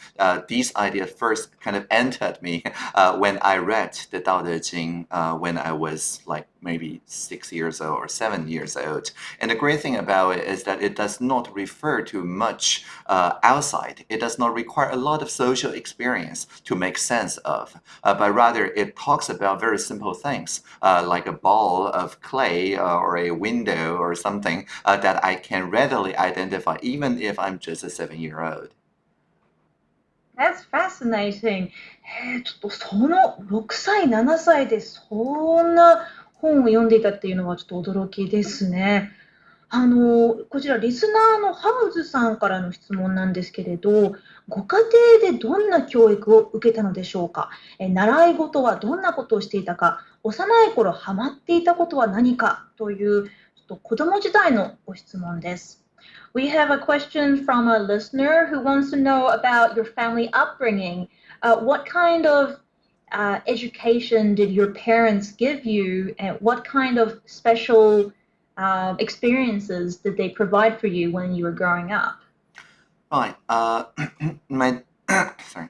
B: These ideas first kind of entered me when I read the Dao De Jing when I was like maybe six years old or seven years old. And the great thing about it is that it does not refer to much uh, outside. It does not require a lot of social experience to make sense of, uh, but rather it talks about very simple things uh, like a ball of clay uh, or a window or something uh, that I can readily identify even if I'm just a seven year old.
A: That's fascinating. えー、ちょっとその6歳、7歳でそんな 本を読んでいたっていうのはちょっと驚きですね。あの、こちらリスナーのハウズさんからの質問なんですけれど、ご家庭でどんな教育を受けたのでしょうか？え習い事はどんなことをしていたか？幼い頃ハマっていたことは何かというちょっと子供時代のご質問です。We have a question from a listener who wants to know about your family upbringing. Uh, what kind of uh, education did your parents give you, and what kind of special uh, experiences did they provide for you when you were growing up?
B: Right. Uh, my sorry.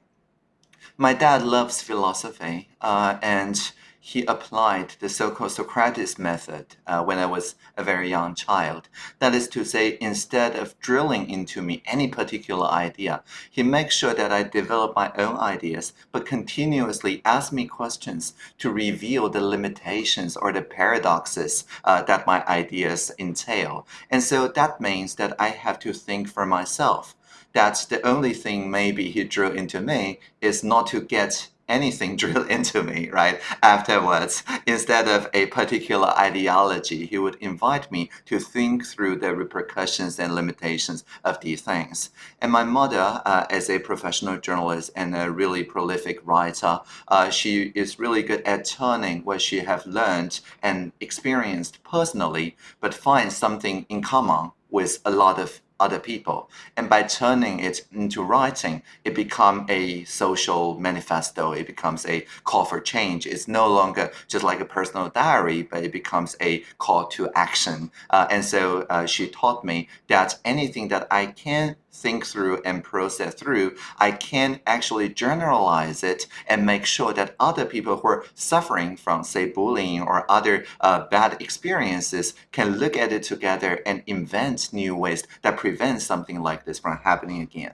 B: My dad loves philosophy, uh, and he applied the so-called Socrates method uh, when I was a very young child. That is to say, instead of drilling into me any particular idea, he makes sure that I develop my own ideas, but continuously ask me questions to reveal the limitations or the paradoxes uh, that my ideas entail. And so that means that I have to think for myself. That's the only thing maybe he drew into me is not to get anything drilled into me, right? Afterwards, instead of a particular ideology, he would invite me to think through the repercussions and limitations of these things. And my mother, uh, as a professional journalist and a really prolific writer, uh, she is really good at turning what she have learned and experienced personally, but finds something in common with a lot of other people. And by turning it into writing, it becomes a social manifesto. It becomes a call for change. It's no longer just like a personal diary, but it becomes a call to action. Uh, and so uh, she taught me that anything that I can think through and process through, I can actually generalize it and make sure that other people who are suffering from, say, bullying or other uh, bad experiences can look at it together and invent new ways that prevent something like this from happening again.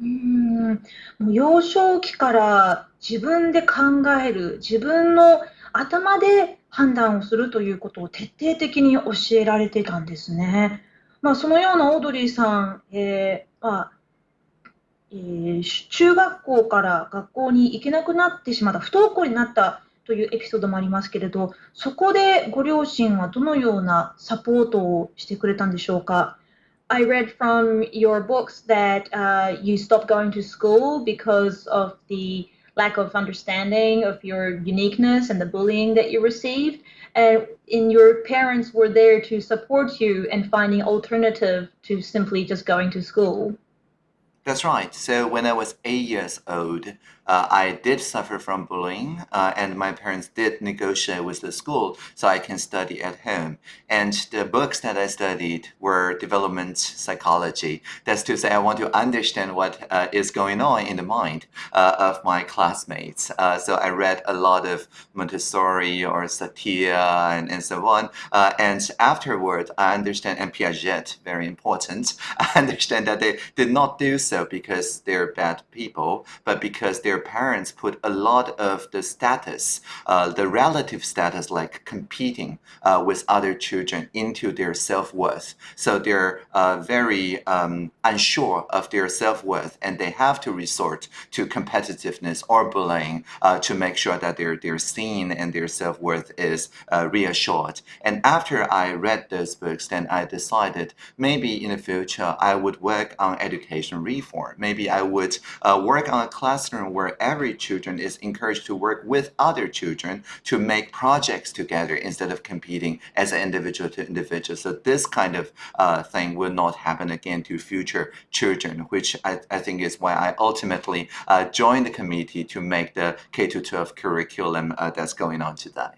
A: うん幼少期から自分で考える、自分の頭で判断をするということを徹底的に教えられてたんですね。 まあ、そのようなオードリーさん、えーまあえー、中学校から学校に行けなくなってしまった、不登校になったというエピソードもありますけれど、そこでご両親はどのようなサポートをしてくれたんでしょうか。I read from your books that uh, you stopped going to school because of the lack of understanding of your uniqueness and the bullying that you received. And, and your parents were there to support you and finding alternative to simply just going to school.
B: That's right. So when I was eight years old, uh, I did suffer from bullying, uh, and my parents did negotiate with the school so I can study at home. And the books that I studied were development psychology. That's to say, I want to understand what uh, is going on in the mind uh, of my classmates. Uh, so I read a lot of Montessori or Satir and, and so on. Uh, and afterward, I understand, and Piaget, very important, I understand that they did not do so because they're bad people, but because they're parents put a lot of the status, uh, the relative status, like competing uh, with other children, into their self worth. So they're uh, very um, unsure of their self worth, and they have to resort to competitiveness or bullying uh, to make sure that they're they're seen and their self worth is uh, reassured. And after I read those books, then I decided maybe in the future I would work on education reform. Maybe I would uh, work on a classroom where where every children is encouraged to work with other children to make projects together instead of competing as an individual to individual. So this kind of uh, thing will not happen again to future children, which I, I think is why I ultimately uh, joined the committee to make the K-12 curriculum uh, that's going on today.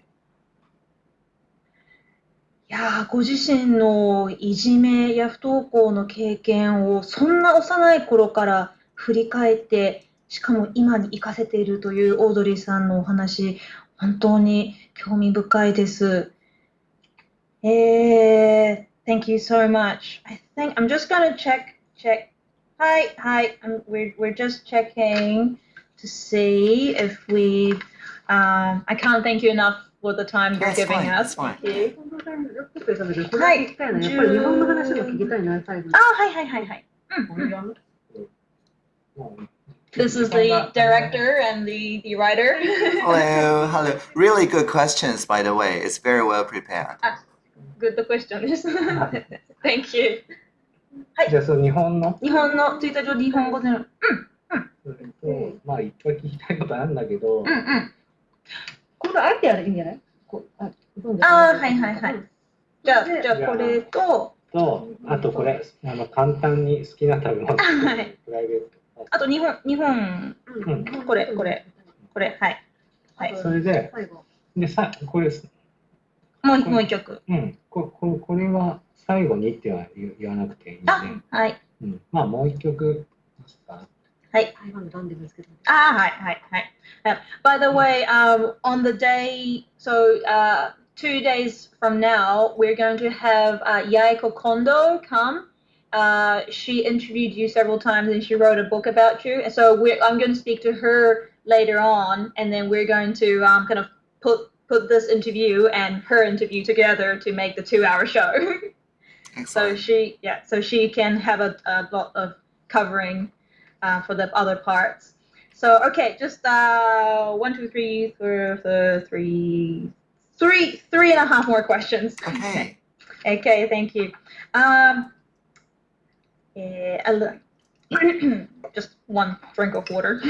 A: いやご自身のいじめや不登校の経験をそんな幼い頃から振り返って しかも今に活かせているというオードリーさんのお話、本当に興味深いです。えー、Thank you so much. I think I'm just gonna check, check. Hi, hi. I'm, we're, we're just checking to see if we. Um, I can't thank you enough for the time you're giving fine, us. Thank you. はい。やっぱり日本の話も聞きたいな、最後に。あ、はいはいはいはい。うん。This is the director and the, the writer.
B: hello, hello. Really good questions, by the way. It's very well prepared.
A: Ah, good question is. Thank you.
D: はい。じゃあ、その日本の
A: 日本のツイッター上日本語での。うん。
D: うん。まあ、いっぱい聞きたいことあるんだけど。
A: うんうん。
C: これあえてやるいいんじゃないこ
A: ああ、はいはいはい。じゃあ、じゃあこれと。
D: と、あとこれ、あの簡単に好きな食べ物。はい。プライベート。
A: あと日本、日本、うん、これ、これ、これ、はい。
D: はい、それで、でさこれ
A: もうもう一曲。
D: うん、こここれは最後にっては言わなくていいんで、
A: はい。
D: うん、まあもう一曲
A: はい。あはいはいはい。Uh, by the way, um, on the day, so uh, two days from now, we're going to have uh, Yaiko Kondo come Uh, she interviewed you several times and she wrote a book about you. And so I'm going to speak to her later on, and then we're going to um, kind of put put this interview and her interview together to make the two-hour show. so she, yeah, so she can have a, a lot of covering uh, for the other parts. So okay, just uh, one, two, three, three, three, three, three and a half more questions.
B: Okay.
A: okay, thank you. Um, uh, just one drink of water.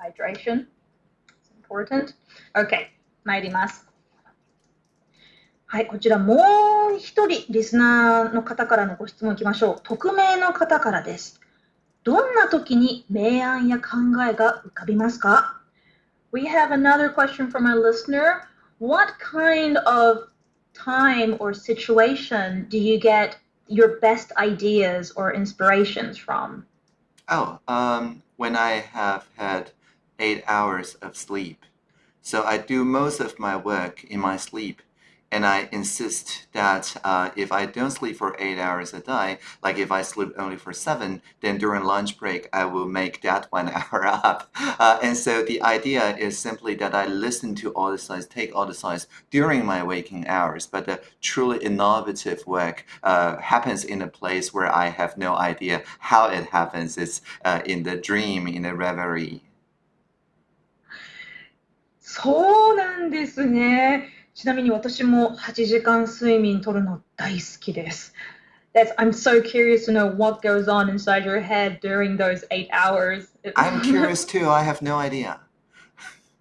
A: Hydration. is important. Okay, 参ります。はい、こちらもう一人リスナーの方からのご質問いきましょう。匿名の方からです。どんな時に明暗や考えが浮かびますか We have another question from our listener. What kind of time or situation do you get your best ideas or inspirations from?
B: Oh, um, when I have had eight hours of sleep. So I do most of my work in my sleep and I insist that uh, if I don't sleep for eight hours a day, like if I sleep only for seven, then during lunch break I will make that one hour up. Uh, and so the idea is simply that I listen to all the signs, take all the signs during my waking hours. But the truly innovative work uh, happens in a place where I have no idea how it happens. It's uh, in the dream, in the reverie.
A: そうなんですね。 ちなみに私も8時間睡眠とるの大好きです。That's, I'm so curious to know what goes on inside your head during those eight hours.
B: I'm curious too. I have no idea.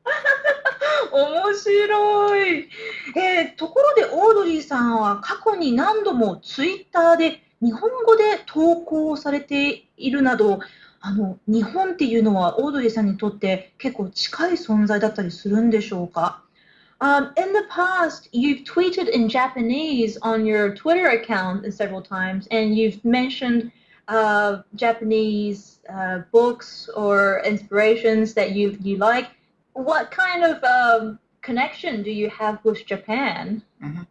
A: 面白い、えー、ところでオードリーさんは過去に何度もツイッターで日本語で投稿されているなどあの日本っていうのはオードリーさんにとって結構近い存在だったりするんでしょうか？Um, in the past, you've tweeted in Japanese on your Twitter account several times, and you've mentioned uh, Japanese uh, books or inspirations that you you like. What kind of um, connection do you have with Japan?
B: Mm-hmm.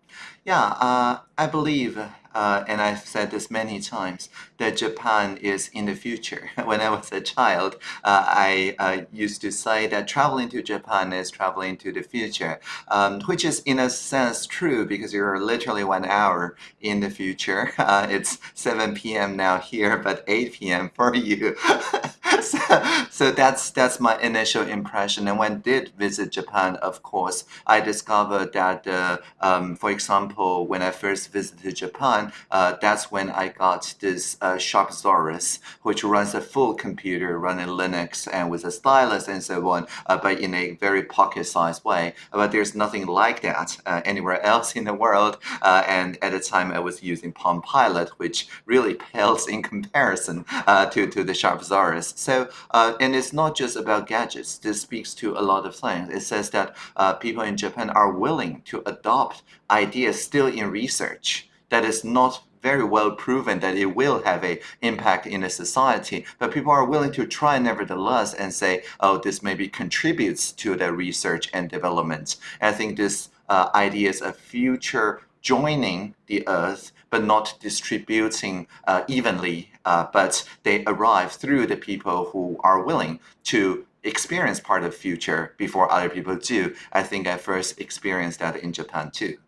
B: Yeah, uh, I believe uh, and I've said this many times, that Japan is in the future. when I was a child, uh, I uh, used to say that traveling to Japan is traveling to the future, um, which is in a sense true because you're literally one hour in the future. Uh, it's 7 p.m. now here, but 8 p.m. for you. so, that's that's my initial impression. And when I did visit Japan, of course, I discovered that, uh, um, for example, when I first visited Japan, uh, that's when I got this uh, Sharp Zaurus, which runs a full computer running Linux and with a stylus and so on, uh, but in a very pocket-sized way. But there's nothing like that uh, anywhere else in the world. Uh, and at the time, I was using Palm Pilot, which really pales in comparison uh, to, to the Sharp Zaurus. So, and it's not just about gadgets. This speaks to a lot of things. It says that people in Japan are willing to adopt ideas still in research that is not very well proven that it will have a impact in a society, but people are willing to try nevertheless and say, oh, this maybe contributes to the research and development. I think this uh, ideas of future joining the earth but not distributing uh, evenly, uh, but they arrive through the people who are willing to experience part of future before other people do. I think I first experienced that in Japan too.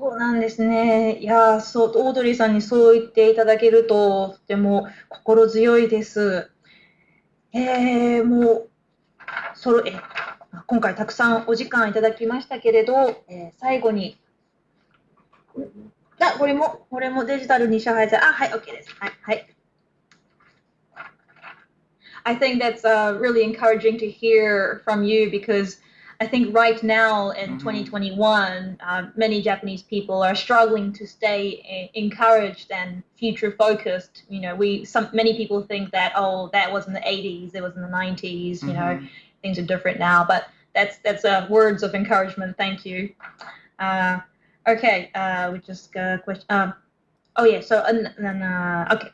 A: そうなんですね。いや、そう、オードリーさんにそう言っていただけると、とても心強いです。えー、もう、そろえ今回たくさんお時間いただきましたけれど、えー、最後に、あ、これも、これもデジタルに支配され、あ、はい、OK です。はい、はい。I think that's uh, really encouraging to hear from you because I think right now in mm-hmm. 2021, uh, many Japanese people are struggling to stay encouraged and future focused. You know, we some many people think that oh, that was in the 80s, it was in the 90s. You mm-hmm. know, things are different now. But that's that's uh, words of encouragement. Thank you. Uh, okay, uh, we just got a question. Um, oh yeah, so uh, okay.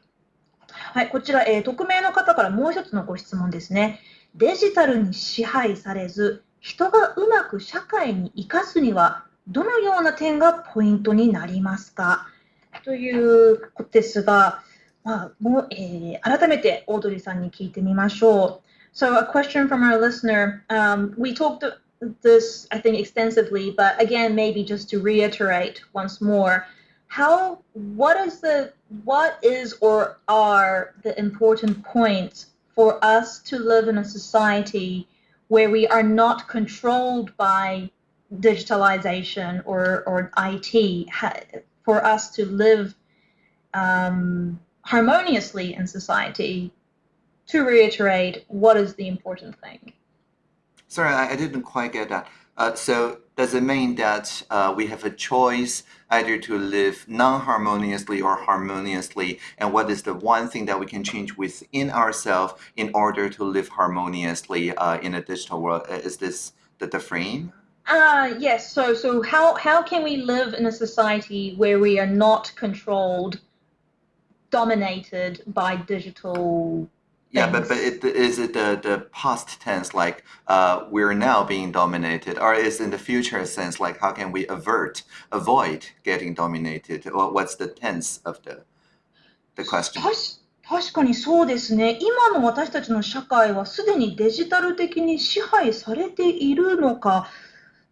A: はい、こちら、えー、匿名の方からもう一つのご質問ですね。デジタルに支配されず、 人がうまく社会に生かすにはどのような点がポイントになりますかということですが、まあもうえー、改めてオードリーさんに聞いてみましょう。So a question from our listener. Um, we talked this, I think, extensively, but again, maybe just to reiterate once more. how what is the what is or are the important points for us to live in a society where we are not controlled by digitalization or, or IT for us to live um, harmoniously in society to reiterate what is the important thing.
B: Sorry i, didn't quite get that. Uh, so does it mean that uh, we have a choice either to live non-harmoniously or harmoniously? And what is the one thing that we can change within ourselves in order to live harmoniously uh, in a digital world? Uh, is this the, the frame?
A: Uh, yes. So so how how can we live in a society where we are not controlled dominated by digital
B: yeah, but but it, is it the, the past tense like uh, we're now being dominated, or is in the future sense like how can we avert, avoid getting dominated? Or what's the tense of the the question?
A: 確かにそうですね。今の私たちの社会はすでにデジタル的に支配されているのか、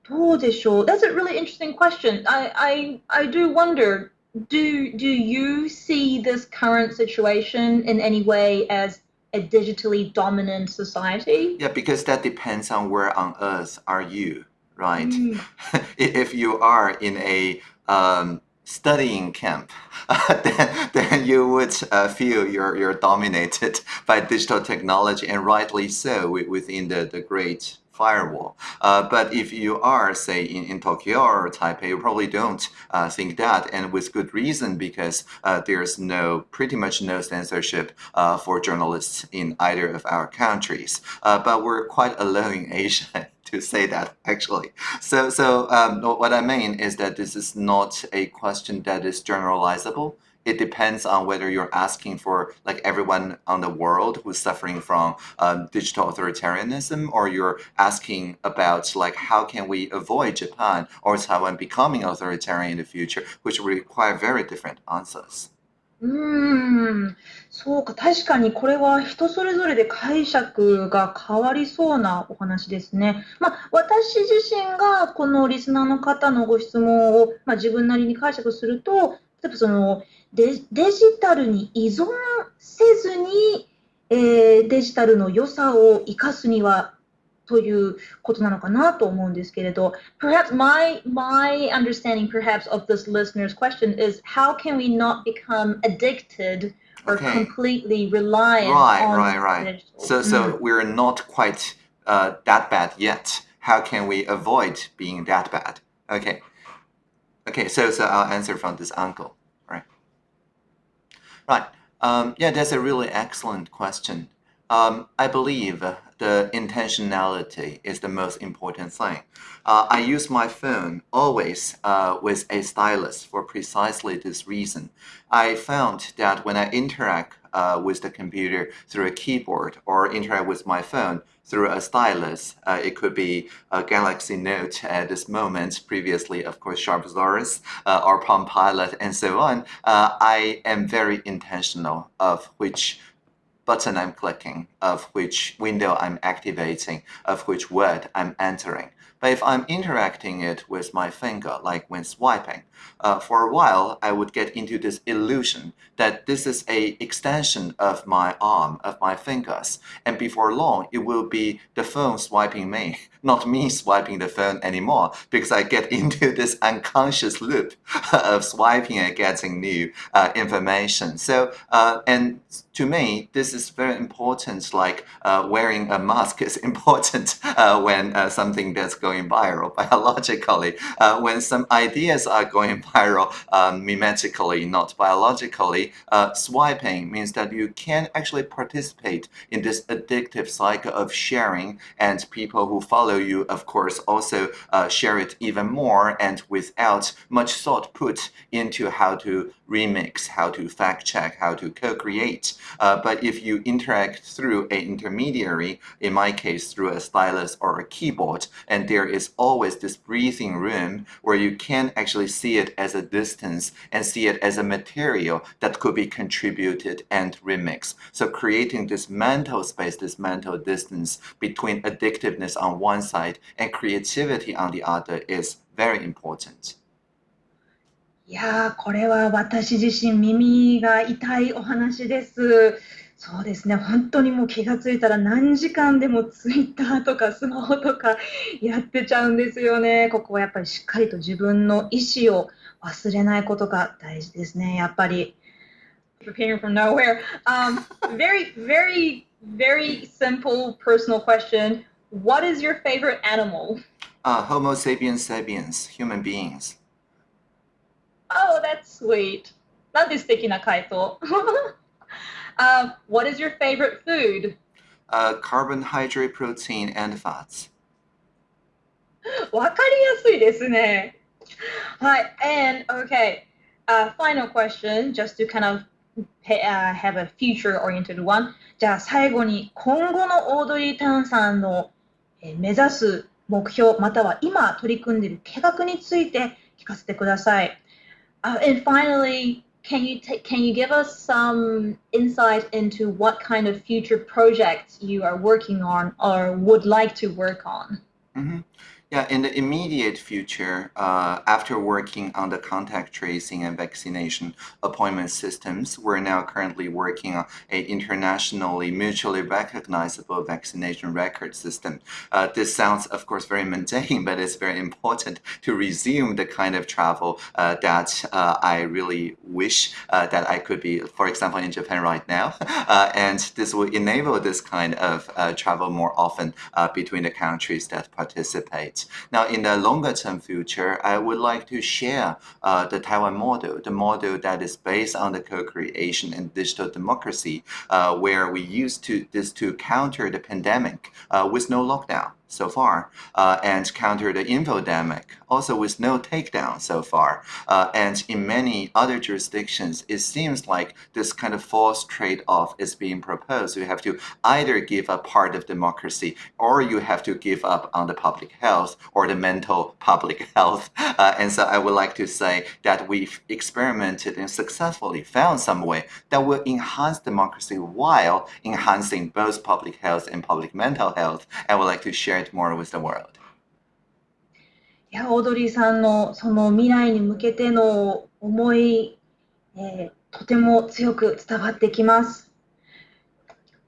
A: どうでしょう That's a really interesting question. I, I, I do wonder, do, do you see this current situation in any way as a digitally dominant society?
B: Yeah, because that depends on where on earth are you, right? Mm. if you are in a um, studying camp, then, then you would uh, feel you're, you're dominated by digital technology, and rightly so within the, the great firewall. Uh, but if you are, say, in, in Tokyo or Taipei, you probably don't uh, think that, and with good reason, because uh, there's no, pretty much no censorship uh, for journalists in either of our countries. Uh, but we're quite alone in Asia to say that actually. So, so um, what I mean is that this is not a question that is generalizable it depends on whether you're asking for like everyone on the world who's suffering from um, digital authoritarianism or you're asking about like how can we avoid Japan or Taiwan becoming authoritarian in the future, which require very different answers.
A: うーん、そうか、確かにこれは人それぞれで解釈が変わりそうなお話ですね。まあ、私自身がこのリスナーの方のご質問を、まあ、自分なりに解釈すると、例えばそのデデジタルに依存せずに、えー、デジタルの良さを生かすにはということなのかなと思うんですけれど、perhaps my, my understanding perhaps of this listener's question is how can we not become addicted or okay. completely reliant
B: right,
A: on
B: right, right. Digital. So, so mm. we're not quite uh, that bad yet. How can we avoid being that bad? Okay. Okay, so, so I'll answer from this uncle. Right. Um, yeah, that's a really excellent question. Um, I believe the intentionality is the most important thing. Uh, I use my phone always uh, with a stylus for precisely this reason. I found that when I interact uh, with the computer through a keyboard or interact with my phone through a stylus. Uh, it could be a Galaxy Note at this moment, previously, of course, Sharp Zaurus uh, or Palm Pilot and so on. Uh, I am very intentional of which button I'm clicking, of which window I'm activating, of which word I'm entering. But if I'm interacting it with my finger, like when swiping, uh, for a while I would get into this illusion that this is a extension of my arm, of my fingers. And before long, it will be the phone swiping me, not me swiping the phone anymore, because I get into this unconscious loop of swiping and getting new uh, information. So, uh, and to me, this is very important, like uh, wearing a mask is important uh, when uh, something that's going viral biologically. Uh, when some ideas are going viral um, mimetically, not biologically, swiping means that you can actually participate in this addictive cycle of sharing and people who follow you, of course, also uh, share it even more and without much thought put into how to remix, how to fact check, how to co-create. Uh, but if you interact through an intermediary, in my case through a stylus or a keyboard, and there is always this breathing room where you can actually see it as a distance and see it as a material that could be contributed and remixed. So creating this mental space, this mental distance between addictiveness on one side and creativity on the other is very important.
A: いやー、これは私自身耳が痛いお話です。そうですね、本当にもう気がついたら何時間でもツイッターとかスマホとかやってちゃうんですよね。ここはやっぱりしっかりと自分の意思を忘れないことが大事ですね、やっぱり。Preparing from nowhere. Um, very, very, very simple personal question. What is your favorite animal?
B: Uh, Homo sapiens sapiens, human beings.
A: Oh, that's sweet. なんて素敵な回答。uh, what is your favorite food?
B: Uh, carbohydrate, protein, and fats.
A: わかりやすいですね。はい、and okay, uh, final question, just to kind of uh, have a future-oriented one. じゃあ最後に今後のオードリー・タンさんの 目指す目標または今取り組んでいる計画について聞かせてください。Uh, and finally, can you can you give us some insight into what kind of future projects you are working on or would like to work on?
B: Mm -hmm. Yeah, in the immediate future, uh, after working on the contact tracing and vaccination appointment systems, we're now currently working on an internationally mutually recognizable vaccination record system. Uh, this sounds, of course, very mundane, but it's very important to resume the kind of travel uh, that uh, I really wish uh, that I could be, for example, in Japan right now. Uh, and this will enable this kind of travel more often between the countries that participate. Now, in the longer term future, I would like to share uh, the Taiwan model, the model that is based on the co-creation and digital democracy, uh, where we used to this to counter the pandemic uh, with no lockdown so far, uh, and counter the infodemic, also with no takedown so far. Uh, and in many other jurisdictions, it seems like this kind of false trade-off is being proposed. You have to either give up part of democracy, or you have to give up on the public health or the mental public health. Uh, and so I would like to say that we've experimented and successfully found some way that will enhance democracy while enhancing both public health and public mental health. I would like to share it more with the world.
A: いや、オードリーさんのその未来に向けての思い、えー、とても強く伝わってきます。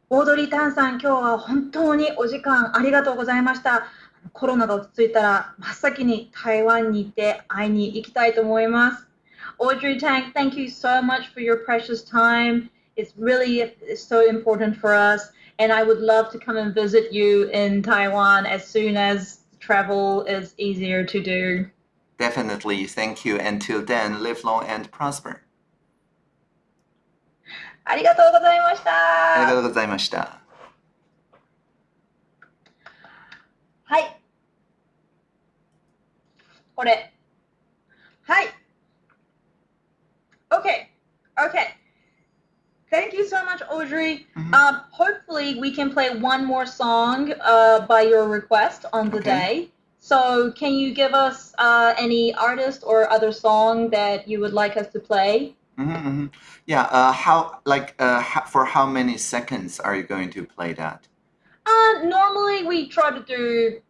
A: オードリー・タンさん、今日は本当にお時間ありがとうございました。コロナが落ち着いたら真っ先に台湾に行って会いに行きたいと思います。Audrey Tang, thank you so much for your precious time. It's really so important for us. and I would love to come and visit you in Taiwan as soon as travel is easier to do.
B: Definitely. Thank you. Until then, live long and prosper.
A: ありがとうございました。
B: ありがとうございました。
A: はい。これ。はい。Okay. Okay. Thank you so much, Audrey. Mm-hmm. Um, hopefully, we can play one more song uh, by your request on the okay. day. So, can you give us uh, any artist or other song that you would like us to play?
B: Mm-hmm, mm-hmm. Yeah. Uh, how like uh, for how many seconds are you going to play that?
A: Uh, normally we try to do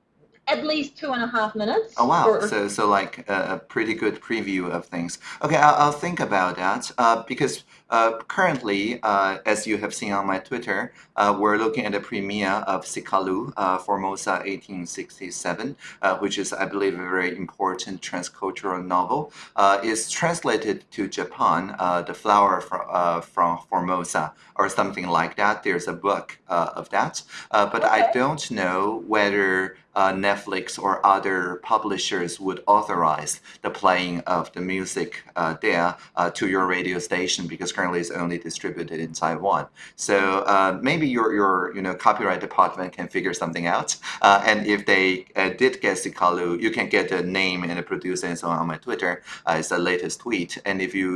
A: at least two and a half minutes.
B: Oh wow! Or, so so like a, a, pretty good preview of things. Okay, I'll, I'll think about that uh, because uh, currently, uh, as you have seen on my Twitter, uh, we're looking at the premiere of Seqalu, uh, Formosa 1867, uh, which is, I believe, a very important transcultural novel. it's translated to Japan, The Flower from, from Formosa, or something like that. There's a book of that, but okay. I don't know whether uh, Netflix or other publishers would authorize the playing of the music uh, there uh, to your radio station because currently is only distributed in Taiwan. So uh, maybe your, your you know copyright department can figure something out. Uh, and if they uh, did get Seqalu, you can get the name and the producer and so on on my Twitter. it's the latest tweet. And if you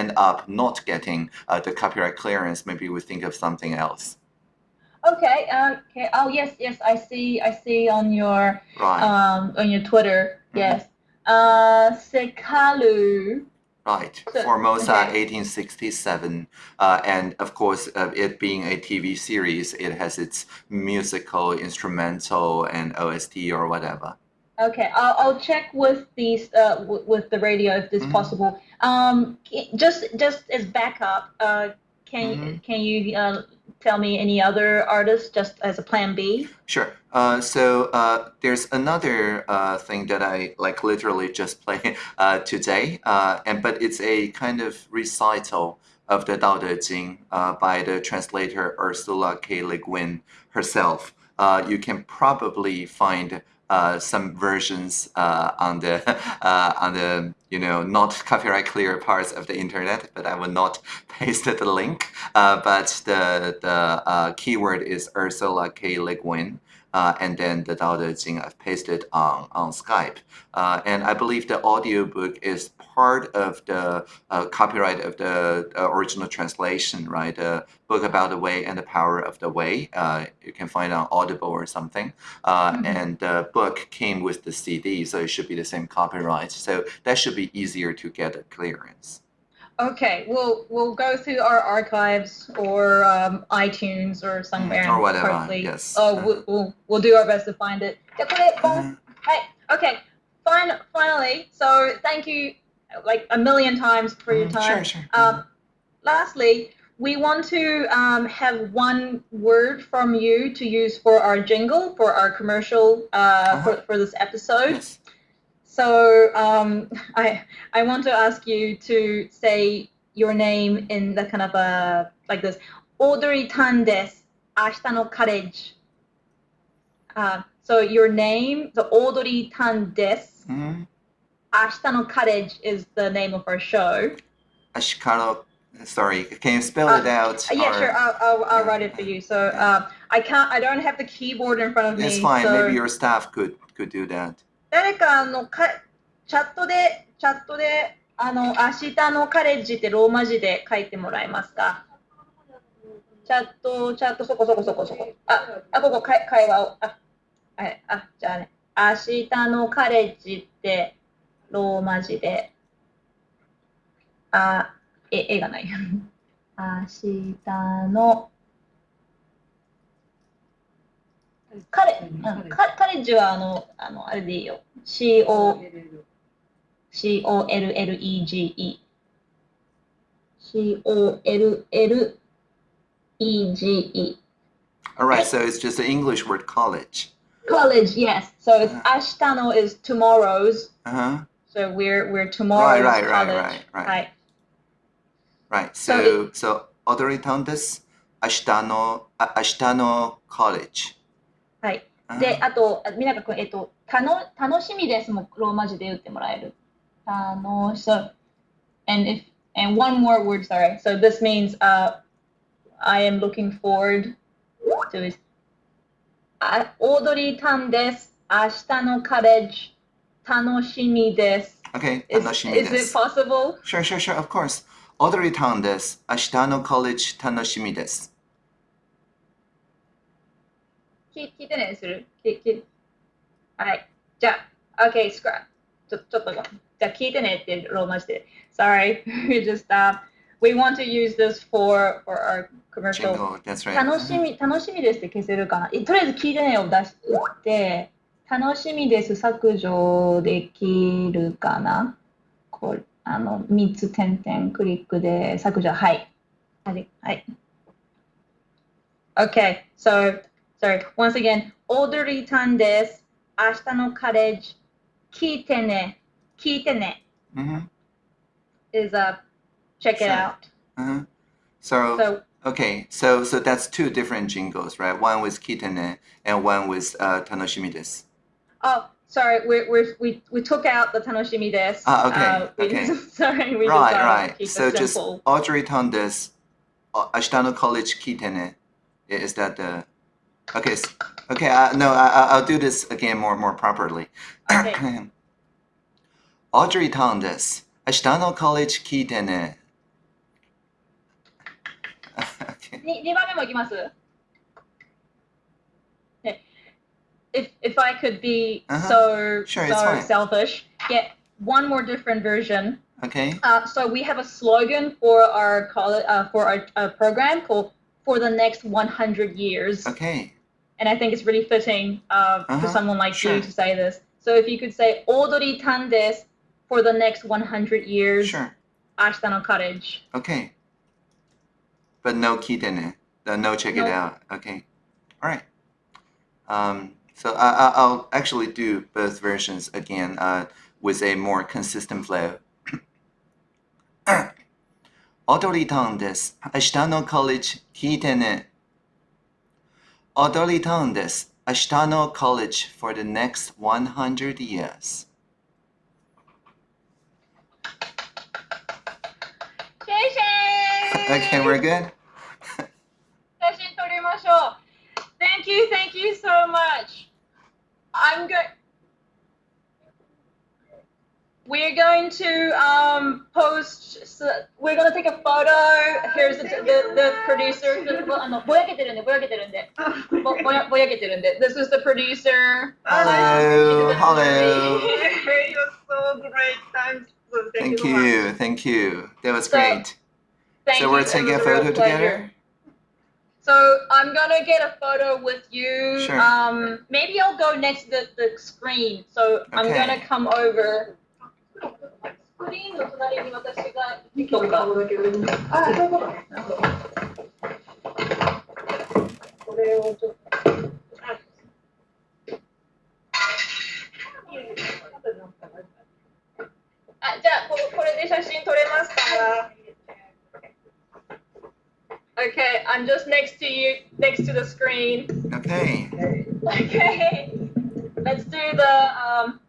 B: end up not getting the copyright clearance, maybe we think of something else.
A: Okay. Okay. Oh yes, yes. I see. I see on your right. um on your Twitter. Mm-hmm. Yes. Uh, Seqalu.
B: Right, so, Formosa, okay. 1867, uh, and of course, uh, it being a TV series, it has its musical, instrumental, and OST or whatever.
A: Okay, I'll, I'll check with these uh, w- with the radio if this
B: Mhm.
A: possible. Um, just just as backup, uh, can
B: Mhm.
A: can you uh, tell me any other artists just as a plan B?
B: Sure. Uh, so uh, there's another uh, thing that I like literally just played uh, today, uh, and but it's a kind of recital of the Tao Te Ching uh, by the translator Ursula K. Le Guin herself. You can probably find uh, some versions uh, on the uh, on the you know not copyright clear parts of the internet, but I will not paste the link. Uh, but the the uh, keyword is Ursula K. Le Guin. Uh, and then the Tao Te Ching I've pasted on, on Skype. And I believe the audiobook is part of the uh, copyright of the uh, original translation, right? The book about the way and the power of the way. Uh, you can find on Audible or something. Mm
A: -hmm.
B: And the book came with the CD, so it should be the same copyright. So that should be easier to get a clearance.
A: Okay, we'll we'll go through our archives or um, iTunes or somewhere.
B: Mm, or whatever. Yes.
A: Oh, we'll, we'll, we'll do our best to find it. Mm-hmm. Hey, okay. Fine, finally, so thank you like a million times for your
B: mm,
A: time.
B: Sure, sure.
A: Um, lastly, we want to um, have one word from you to use for our jingle, for our commercial, uh,
B: uh -huh.
A: for, for this episode.
B: Yes.
A: So um, I, I want to ask you to say your name in the kind of a, like this, Audrey Tan des, Ashita no uh, so your name, the Audrey Tan des, mm
B: -hmm.
A: 明日のカレッジ is the name of our show.
B: Ashikaro, sorry, can you spell
A: Uh,
B: it out?
A: Uh, yeah,
B: or-
A: sure. I'll, I'll, I'll write it for you. So um, I can't. I don't have the keyboard in front of me.
B: It's fine.
A: so
B: Maybe your staff could could do that.
A: 誰かあのかチャットでチャットであの明日のカレッジってローマ字で書いてもらえますか。チャットチャットそこそこそこそこ。ああここ会会話をあはいあじゃあね明日のカレッジってローマ字であえ絵がない。明日のカレ,、ッジはあのあのあれでいいよ。CO C-O-L-L-E-G-E。C-O-L-L-E-G-E.
B: All right, so it's just the English word college.
A: College, yes. So it's Ashtano is tomorrow's.
B: Uh huh.
A: So we're we're tomorrow's
B: Right, right, right,
A: college.
B: right, right.
A: Right.
B: Right.
A: So
B: So so Audrey Tondes, Ashtano A- Ashtano College.
A: はい。
B: Uh-huh.
A: で、あと、あみなかくん、えっと、たの楽しみですもローマ字で言ってもらえる。楽し so, and if and one more word, sorry. So this means uh, I am looking forward to it. あオードリータンです。明日のカレッジ 楽しみです。
B: Okay,
A: Is,
B: tanoshimi
A: is it
B: desu.
A: possible?
B: Sure, sure, sure, of course. Audrey Tondes, Ashtano College tanoshimi desu.
A: 聞聞いてね、する聞聞はい。じゃあ、OK, scrap. ちょちょっとじゃあ聞いてねってローマ字で。Sorry, we just uh, we want to use this for for our commercial.
B: Jingle, that's right.
A: 楽しみ楽しみですって消せるかな。えとりあえず聞いてねを出して、楽しみです削除できるかな。これあの3つ点々クリックで削除。はい。はい。はい。Okay, so sorry. Once again, オードリータンです。明日のカレッジ聞いてね。聞いてね。
B: Mm-hmm.
A: is uh check it out.
B: Uh-huh. So,
A: So
B: okay, so so that's two different jingles, right? One with Kitane and one with uh, Tanoshimi desu.
A: oh sorry, we we we we took out the tanoshimi desu.
B: Ah, okay,
A: Uh, we
B: okay.
A: just- sorry, we
B: right,
A: just uh,
B: right.
A: keep
B: So
A: it
B: just
A: simple.
B: Audrey Tondes, uh, Ashtano College Kitane. Is that the? Okay, s- okay. Uh, no, I, I- I'll do this again more more properly.
A: Okay.
B: Audrey Tondes, Ashtano College Kitane. okay.
A: に二番目もいきます。 If if I could be
B: Uh-huh.
A: so
B: Sure,
A: so selfish, get one more different version.
B: Okay.
A: Uh, so we have a slogan for our college uh, for our uh, program called "For the Next 100 Years."
B: Okay.
A: and I think it's really fitting uh,
B: Uh-huh,
A: for someone like
B: sure.
A: you to say this. So if you could say Odori tan desu for the next 100 years.
B: Sure.
A: Ashita no Cottage.
B: Okay. But no kite uh, no check
A: No.
B: it out. Okay. All right. Um, so I, I, I'll actually do both versions again uh, with a more consistent flow. 踊りたんです。明日の college 聞いてね。踊りたんです。明日の college for the next 100 years.
A: シェイシェイ
B: Okay, we're good?
A: 写真撮りましょう。Thank you, thank you so much. I'm going. We're going to um, post. So we're going to take a photo. Here's the the, the producer. This is the producer.
B: Hello, um, hello.
E: it was so great time.
B: Thank,
E: thank you,
B: you thank you. That was
A: so,
B: great. so we're taking a photo together.
A: So I'm gonna get a photo with you.
B: Sure.
A: Um, maybe I'll go next to the, the screen. So I'm
B: Okay.
A: gonna come over. スクリーンの隣に私が行こうか。あ、そういうことね。なるほど。これをちょっと。あ、じゃあここれで写真撮れますか Okay, I'm just next to you, next to the screen.
B: Okay.
A: Okay, let's do the um,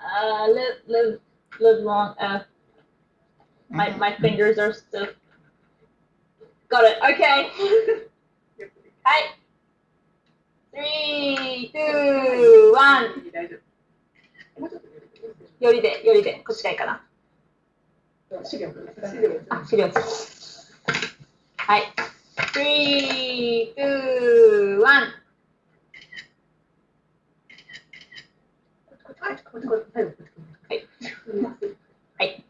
A: uh, live, live, live long. Uh, my my fingers are still. Got it. Okay. Hi. Three, two, one. よりで、よりで、こっちがいいかな。あ、資料です。 はい。three, two, one. はい。はい。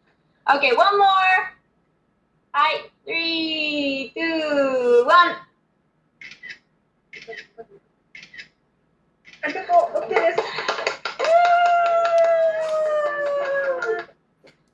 A: Okay, one more. はい。three, two, one.
E: あ、結構 OK です。